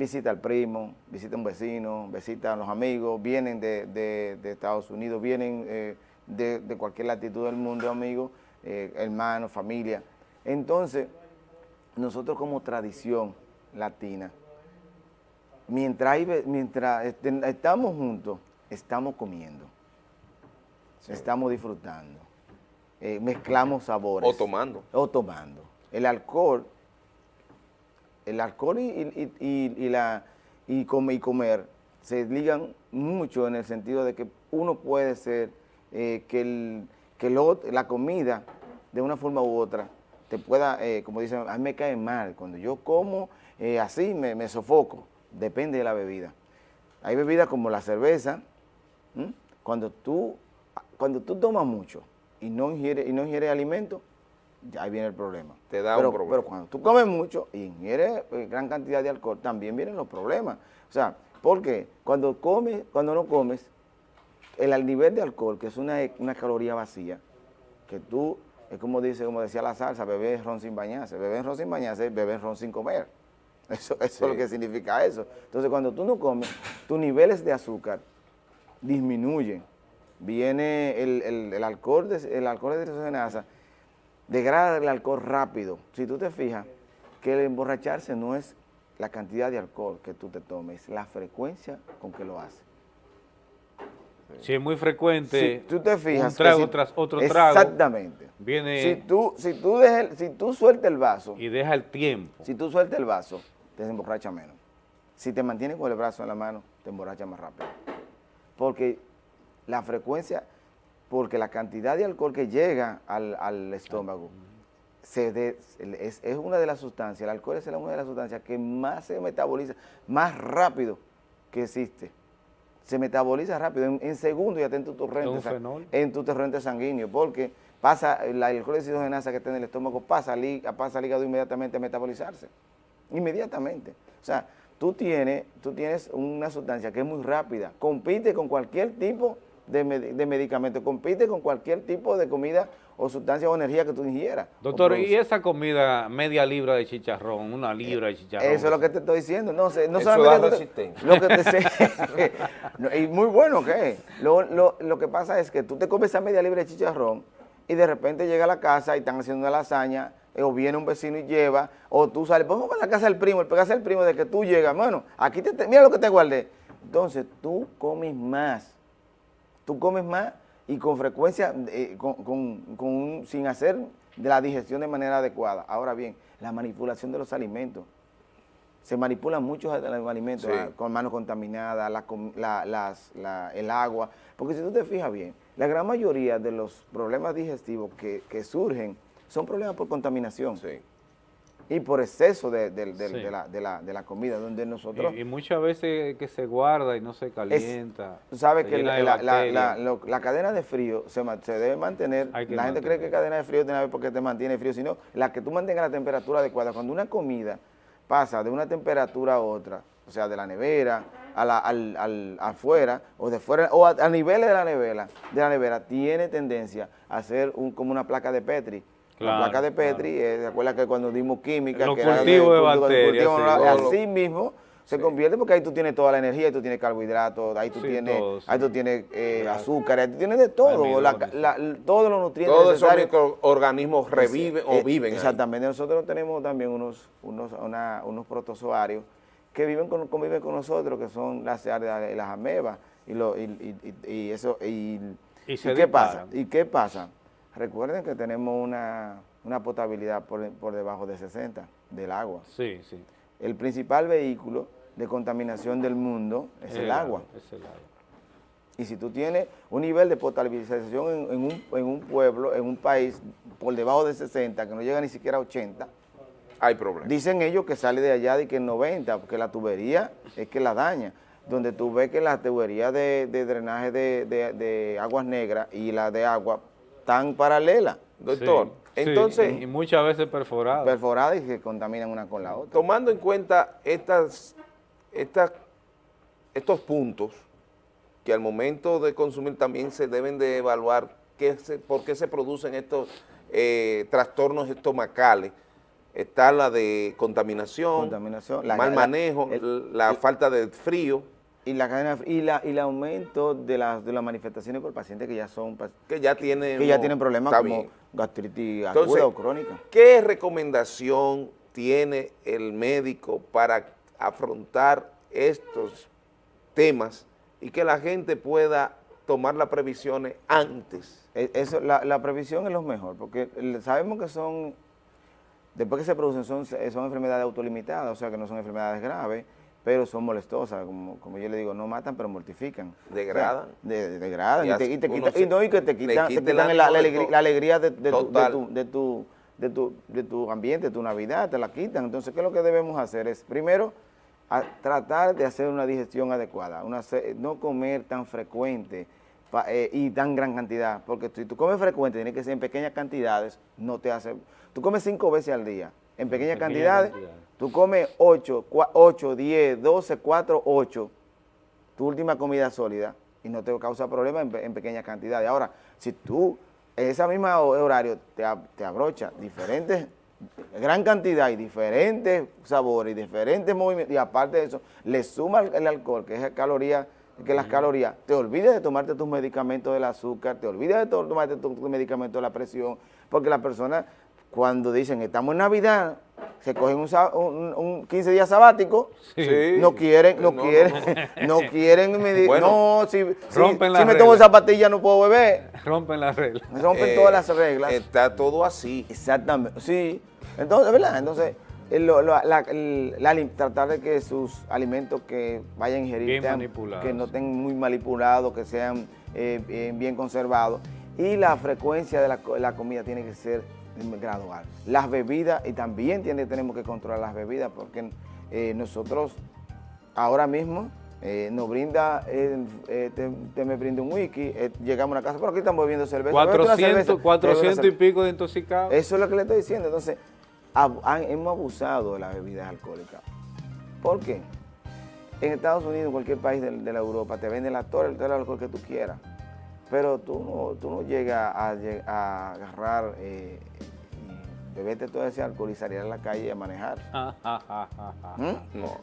Visita al primo, visita a un vecino, visita a los amigos, vienen de, de- de Estados Unidos, vienen eh, de, de cualquier latitud del mundo, amigos, eh, hermanos, familia. Entonces, nosotros como tradición latina, mientras, hay mientras estamos juntos, estamos comiendo, estamos disfrutando, eh, mezclamos sabores. O tomando. O tomando. El alcohol, el alcohol y, la, y, come- y comer se ligan mucho en el sentido de que uno puede ser eh, que, el, que la comida, de una forma u otra, te pueda, eh, como dicen, a mí me cae mal. Cuando yo como eh, así, me, sofoco. Depende de la bebida. Hay bebidas como la cerveza, cuando tú, cuando tú tomas mucho y no ingieres, y no ingieres alimento, ya ahí viene el problema. Te da un problema. Pero cuando tú comes mucho y ingieres eh, gran cantidad de alcohol, también vienen los problemas. O sea, porque cuando comes, cuando no comes, el nivel de alcohol, que es una, una caloría vacía, que tú, es como dice, como decía la salsa, beber ron sin bañarse. Beber ron sin bañarse beber ron sin comer. [laughs] Eso, eso es lo que significa eso. Entonces, cuando tú no comes, tus niveles de azúcar disminuyen. Viene el, el- el alcohol, de, el alcohol de degrada el alcohol rápido. Si tú te fijas que el emborracharse no es la cantidad de alcohol que tú te tomes, es la frecuencia con que lo haces. Si es muy frecuente, Si tú te fijas un trago si- tras otro trago, Exactamente. viene Si tú, si tú, dejas si tú sueltas el vaso, y deja el tiempo. si tú sueltas el vaso, te emborracha menos. Si te mantienes con el brazo en la mano, te emborracha más rápido. Porque la frecuencia, porque la cantidad de alcohol que llega al, al estómago se de- es, es una de las sustancias, el alcohol es una de las sustancias que más se metaboliza, más rápido que existe. Se metaboliza rápido, en, en segundos ya está en tu torrente, en tu torrente sanguíneo, porque pasa, la, el alcohol de hidrogenasa que está en el estómago pasa al, hí- pasa al hígado inmediatamente a metabolizarse. Inmediatamente. O sea, tú tienes, tú tienes una sustancia que es muy rápida, compite con cualquier tipo de, med- de medicamento, compite con cualquier tipo de comida o sustancia o energía que tú ingieras. Doctor, ¿y esa comida media libra de chicharrón, una libra de chicharrón? Eso es lo que te estoy diciendo. No, sé, no Eso solamente resistencia. lo que te [laughs] sé. Y muy bueno que es. Lo, lo- lo que pasa es que tú te comes esa media libra de chicharrón y de repente llega a la casa y están haciendo una lasaña, eh, o viene un vecino y lleva, o tú sales, vamos a la casa del primo, el pegarse al primo de que tú llegas, bueno, aquí te, te- mira lo que te guardé. Entonces tú comes más, tú comes más y con frecuencia, eh, con, con- con un- sin hacer de la digestión de manera adecuada. Ahora bien, la manipulación de los alimentos. Se manipulan muchos alimentos Sí. ah, con manos contaminadas, la com- la- las- la- el agua. Porque si tú te fijas bien, la gran mayoría de los problemas digestivos que, que surgen son problemas por contaminación. Sí. Y por exceso de, de- de- Sí. de la, de la- de la comida, donde nosotros... Y, y muchas veces que se guarda y no se calienta. Tú sabes se que la, la- cadena de frío se, se debe mantener. La gente cree que cadena de frío tiene que ver porque te mantiene frío, sino la que tú mantengas la temperatura adecuada. Cuando una comida pasa de una temperatura a otra, o sea, de la nevera a la, al, al- afuera o de fuera o a, a niveles de la nevera, de la nevera tiene tendencia a ser un, como una placa de Petri. Claro, la placa de Petri, eh, ¿te acuerdas que cuando dimos química, Los que era cultivos de bacterias, sí. así mismo se convierte porque ahí tú tienes toda la energía, ahí tú tienes carbohidratos, ahí tú Sí, tienes, todo, ahí tú tienes eh, azúcar, ahí tú tienes de todo, la- la- todos los nutrientes Todos esos microorganismos reviven o Eh, viven ahí. Exactamente, nosotros tenemos también unos, unos, una- unos protozoarios que viven con, conviven con nosotros, que son las las amebas, y, lo, y, y- y- y eso, y, Y qué pasa? ¿Y qué pasa? Recuerden que tenemos una, una potabilidad por, por debajo de 60 del agua. Sí, sí. El principal vehículo de contaminación del mundo es el agua. Es el agua. Y si tú tienes un nivel de potabilización en, en un, en un pueblo, en un país, por debajo de 60, que no llega ni siquiera a 80, Hay problemas. dicen ellos que sale de allá de que en 90, porque la tubería es que la daña. Donde tú ves que las tuberías de, de drenaje de, de- de aguas negras y la de agua están paralelas, Doctor, Sí, sí, entonces, y muchas veces perforado. perforadas y se contaminan una con la otra. tomando en cuenta estas, estas, estos puntos, que al momento de consumir también se deben de evaluar qué se- por qué se producen estos eh, trastornos estomacales. Está la de contaminación, Contaminación, mal la- manejo, el- la el- falta de frío, Y la cadena y la y el aumento de las de las manifestaciones por pacientes que ya son pac- que ya tienen, que ya tienen problemas como bien. gastritis Entonces, aguda o crónica. ¿Qué recomendación tiene el médico para afrontar estos temas y que la gente pueda tomar las previsiones antes? E- Eso, la, la previsión es lo mejor, porque sabemos que son, después que se producen, son, son enfermedades autolimitadas, o sea que no son enfermedades graves, pero son molestosas, como, como yo le digo, no matan, pero mortifican. Degradan. O sea, de- degradan, Y y, te, y te quitan- se- y no, y que te quitan, te quitan la, la la alegría de, de tu, de, tu, de, tu, de, tu, de tu ambiente, de tu Navidad, te la quitan. Entonces, ¿qué es lo que debemos hacer? Es, primero, a- tratar de hacer una digestión adecuada, una, no comer tan frecuente pa- eh, y tan gran cantidad, porque si tú comes frecuente, tiene que ser en pequeñas cantidades, no te hace... Tú comes cinco veces al día, en pequeñas cantidades. Tú comes 8, 8, 10, 12, 4, 8, tu última comida sólida y no te causa problema en, pe- en pequeñas cantidades. Ahora, si tú en ese mismo horario te, te abrocha diferentes, gran cantidad y diferentes sabores y diferentes movimientos, y aparte de eso, le suma el, el alcohol, que es caloría, que las calorías, te olvides de tomarte tus medicamentos del azúcar, te olvides de to- tomarte tus tu medicamentos de la presión, porque las personas cuando dicen estamos en Navidad, se cogen un, un- un 15 días sabático, Sí. no quieren, no, No, no, quieren, no, [laughs] quieren medir, Bueno, no, si, si- rompen si las me tomo pastilla no puedo beber, [laughs] Rompen las reglas. rompen Eh, todas las reglas. Está todo así. Exactamente, sí. Entonces, ¿verdad? Entonces, el- lo- lo- la- el- la alim- tratar de que sus alimentos que vayan a ingerir Bien sean- que no estén muy manipulados, que sean eh, bien, bien conservados. Y la frecuencia de la comida tiene que ser gradual. Las bebidas, y también tiene, tenemos que controlar las bebidas, porque eh, nosotros ahora mismo eh, nos brinda, eh, eh, te, te me brinda un wiki, eh, llegamos a una casa, pero aquí estamos bebiendo cerveza. bébete una cerveza, 400, bébete una 400 y pico de intoxicados. Eso es lo que le estoy diciendo. Entonces, ab- han- hemos abusado de las bebidas alcohólicas. ¿Por qué? En Estados Unidos, en cualquier país de, de la Europa, te venden la torre, el alcohol que tú quieras. Pero tú no, tú no llegas a, a agarrar eh, y beberte todo ese alcohol y salir a la calle a manejar. [laughs] ¿Mm? No.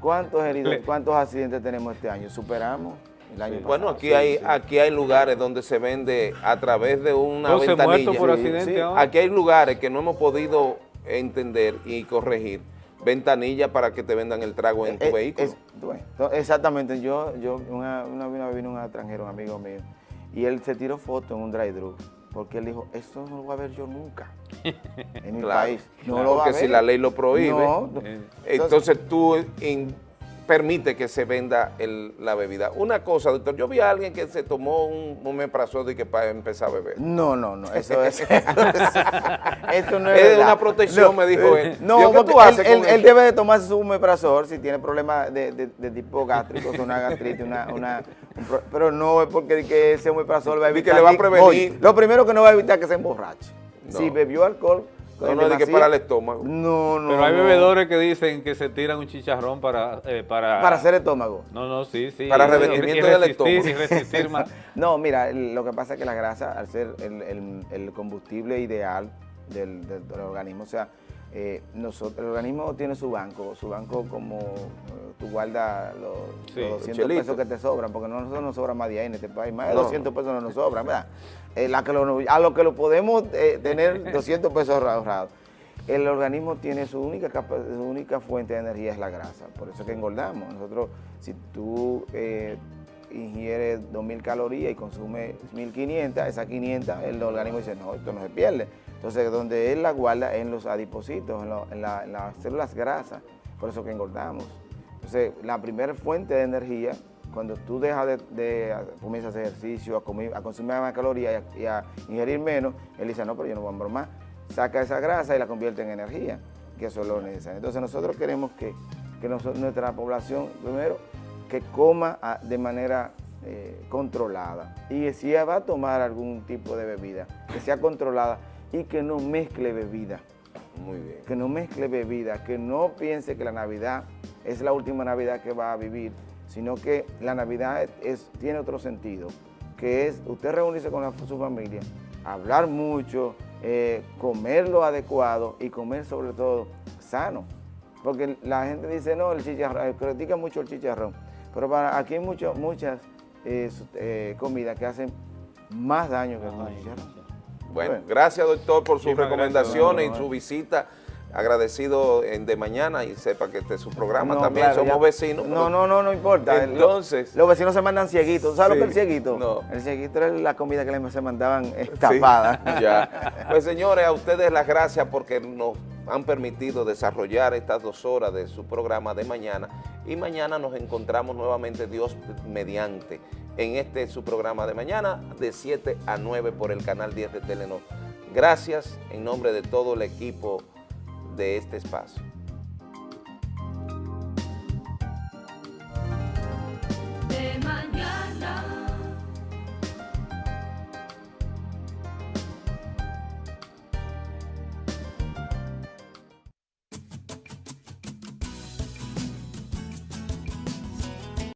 ¿Cuántos heridos, cuántos accidentes tenemos este año? ¿Superamos el año Bueno, pasado? aquí Sí, hay sí. aquí hay lugares donde se vende a través de una 12 ventanilla. por Sí, accidente sí. ahora. Aquí hay lugares que no hemos podido entender y corregir. Ventanilla para que te vendan el trago en tu Eh, vehículo. es- bueno, to- exactamente, yo, yo una, una vez vino un extranjero, un amigo mío, y él se tiró foto en un drive-thru, porque él dijo, esto no lo voy a ver yo nunca [laughs] en mi Claro, país. No claro, lo va a porque si ver". la ley lo prohíbe, No, Eh, Entonces tú in- permite que se venda el- la bebida. Una cosa, doctor, yo vi a alguien que se tomó un omeprazol y que para empezar a beber. No, no, no, eso es. [laughs] eso no es. Es verdad. una protección, me dijo él. No, Digo, ¿qué porque tú haces él, debe de tomarse su omeprazol si tiene problemas de, de- de tipo gástrico, una gastritis, una, una- un pro- pero no es porque que ese omeprazol va a evitar. que le va a prevenir. Lo primero que no va a evitar es que se emborrache. No. Si bebió alcohol. No, no, de que para el estómago. No, no. Pero hay no. bebedores que dicen que se tiran un chicharrón para... eh, para, Para hacer estómago. No, no, sí, sí. Para y- revestimiento y del resistir, estómago. Y resistir más. [laughs] No, mira, lo que pasa es que la grasa, al ser el, el- el combustible ideal del, del- del organismo, o sea, eh, nosotros, el organismo tiene su banco, su banco como eh, tú guardas los, Sí, los 200 chelito. pesos que te sobran, porque no, nosotros nos sobra más de ahí en este país, más de No. 200 pesos no nos sobran, ¿verdad? Eh, la que lo- a lo que lo podemos eh, tener [laughs] 200 pesos ahorrados. El organismo tiene su única, capa- su única fuente de energía es la grasa, por eso es que engordamos. Nosotros, si tú ingieres 2.000 calorías y consumes 1.500, esas 500, el organismo dice, no, esto no se pierde. Entonces, donde él la guarda en los adipocitos, en, las células grasas, por eso que engordamos. Entonces, la primera fuente de energía, cuando tú dejas de, de comienzas ejercicio, a, consumir más calorías y a, ingerir menos, él dice, no, pero yo no voy a más. Saca esa grasa y la convierte en energía, que eso es lo necesario. Entonces, nosotros queremos que, que nuestra población, primero, que coma ah, de manera eh, controlada. Y si va a tomar algún tipo de bebida, que sea controlada y que no mezcle bebida Muy bien. que no mezcle bebida, que no piense que la Navidad es la última Navidad que va a vivir, sino que la Navidad es, tiene otro sentido, que es usted reunirse con la- su familia, hablar mucho, eh, comer lo adecuado y comer sobre todo sano. Porque la gente dice, no, el chicharrón, eh, critica mucho el chicharrón, pero para, aquí hay mucho- muchas eh, eh, comidas que hacen más daño que el chicharrón. Bueno, Bueno. gracias doctor por sus recomendaciones gracias, y su visita. Agradecido en de mañana y sepa que este es su programa No, también. claro, Somos ya- vecinos. No, no, no, no importa. Entonces- Lo- los vecinos se mandan cieguitos. ¿Sabes lo que es el cieguito? no. El cieguito era la comida que les se mandaban Sí, tapada. [laughs] ya. Pues señores, a ustedes las gracias porque nos han permitido desarrollar estas dos horas de su programa de mañana y mañana nos encontramos nuevamente Dios mediante en este su programa de mañana de 7 a 9 por el canal 10 de Telenor. Gracias en nombre de todo el equipo de este espacio.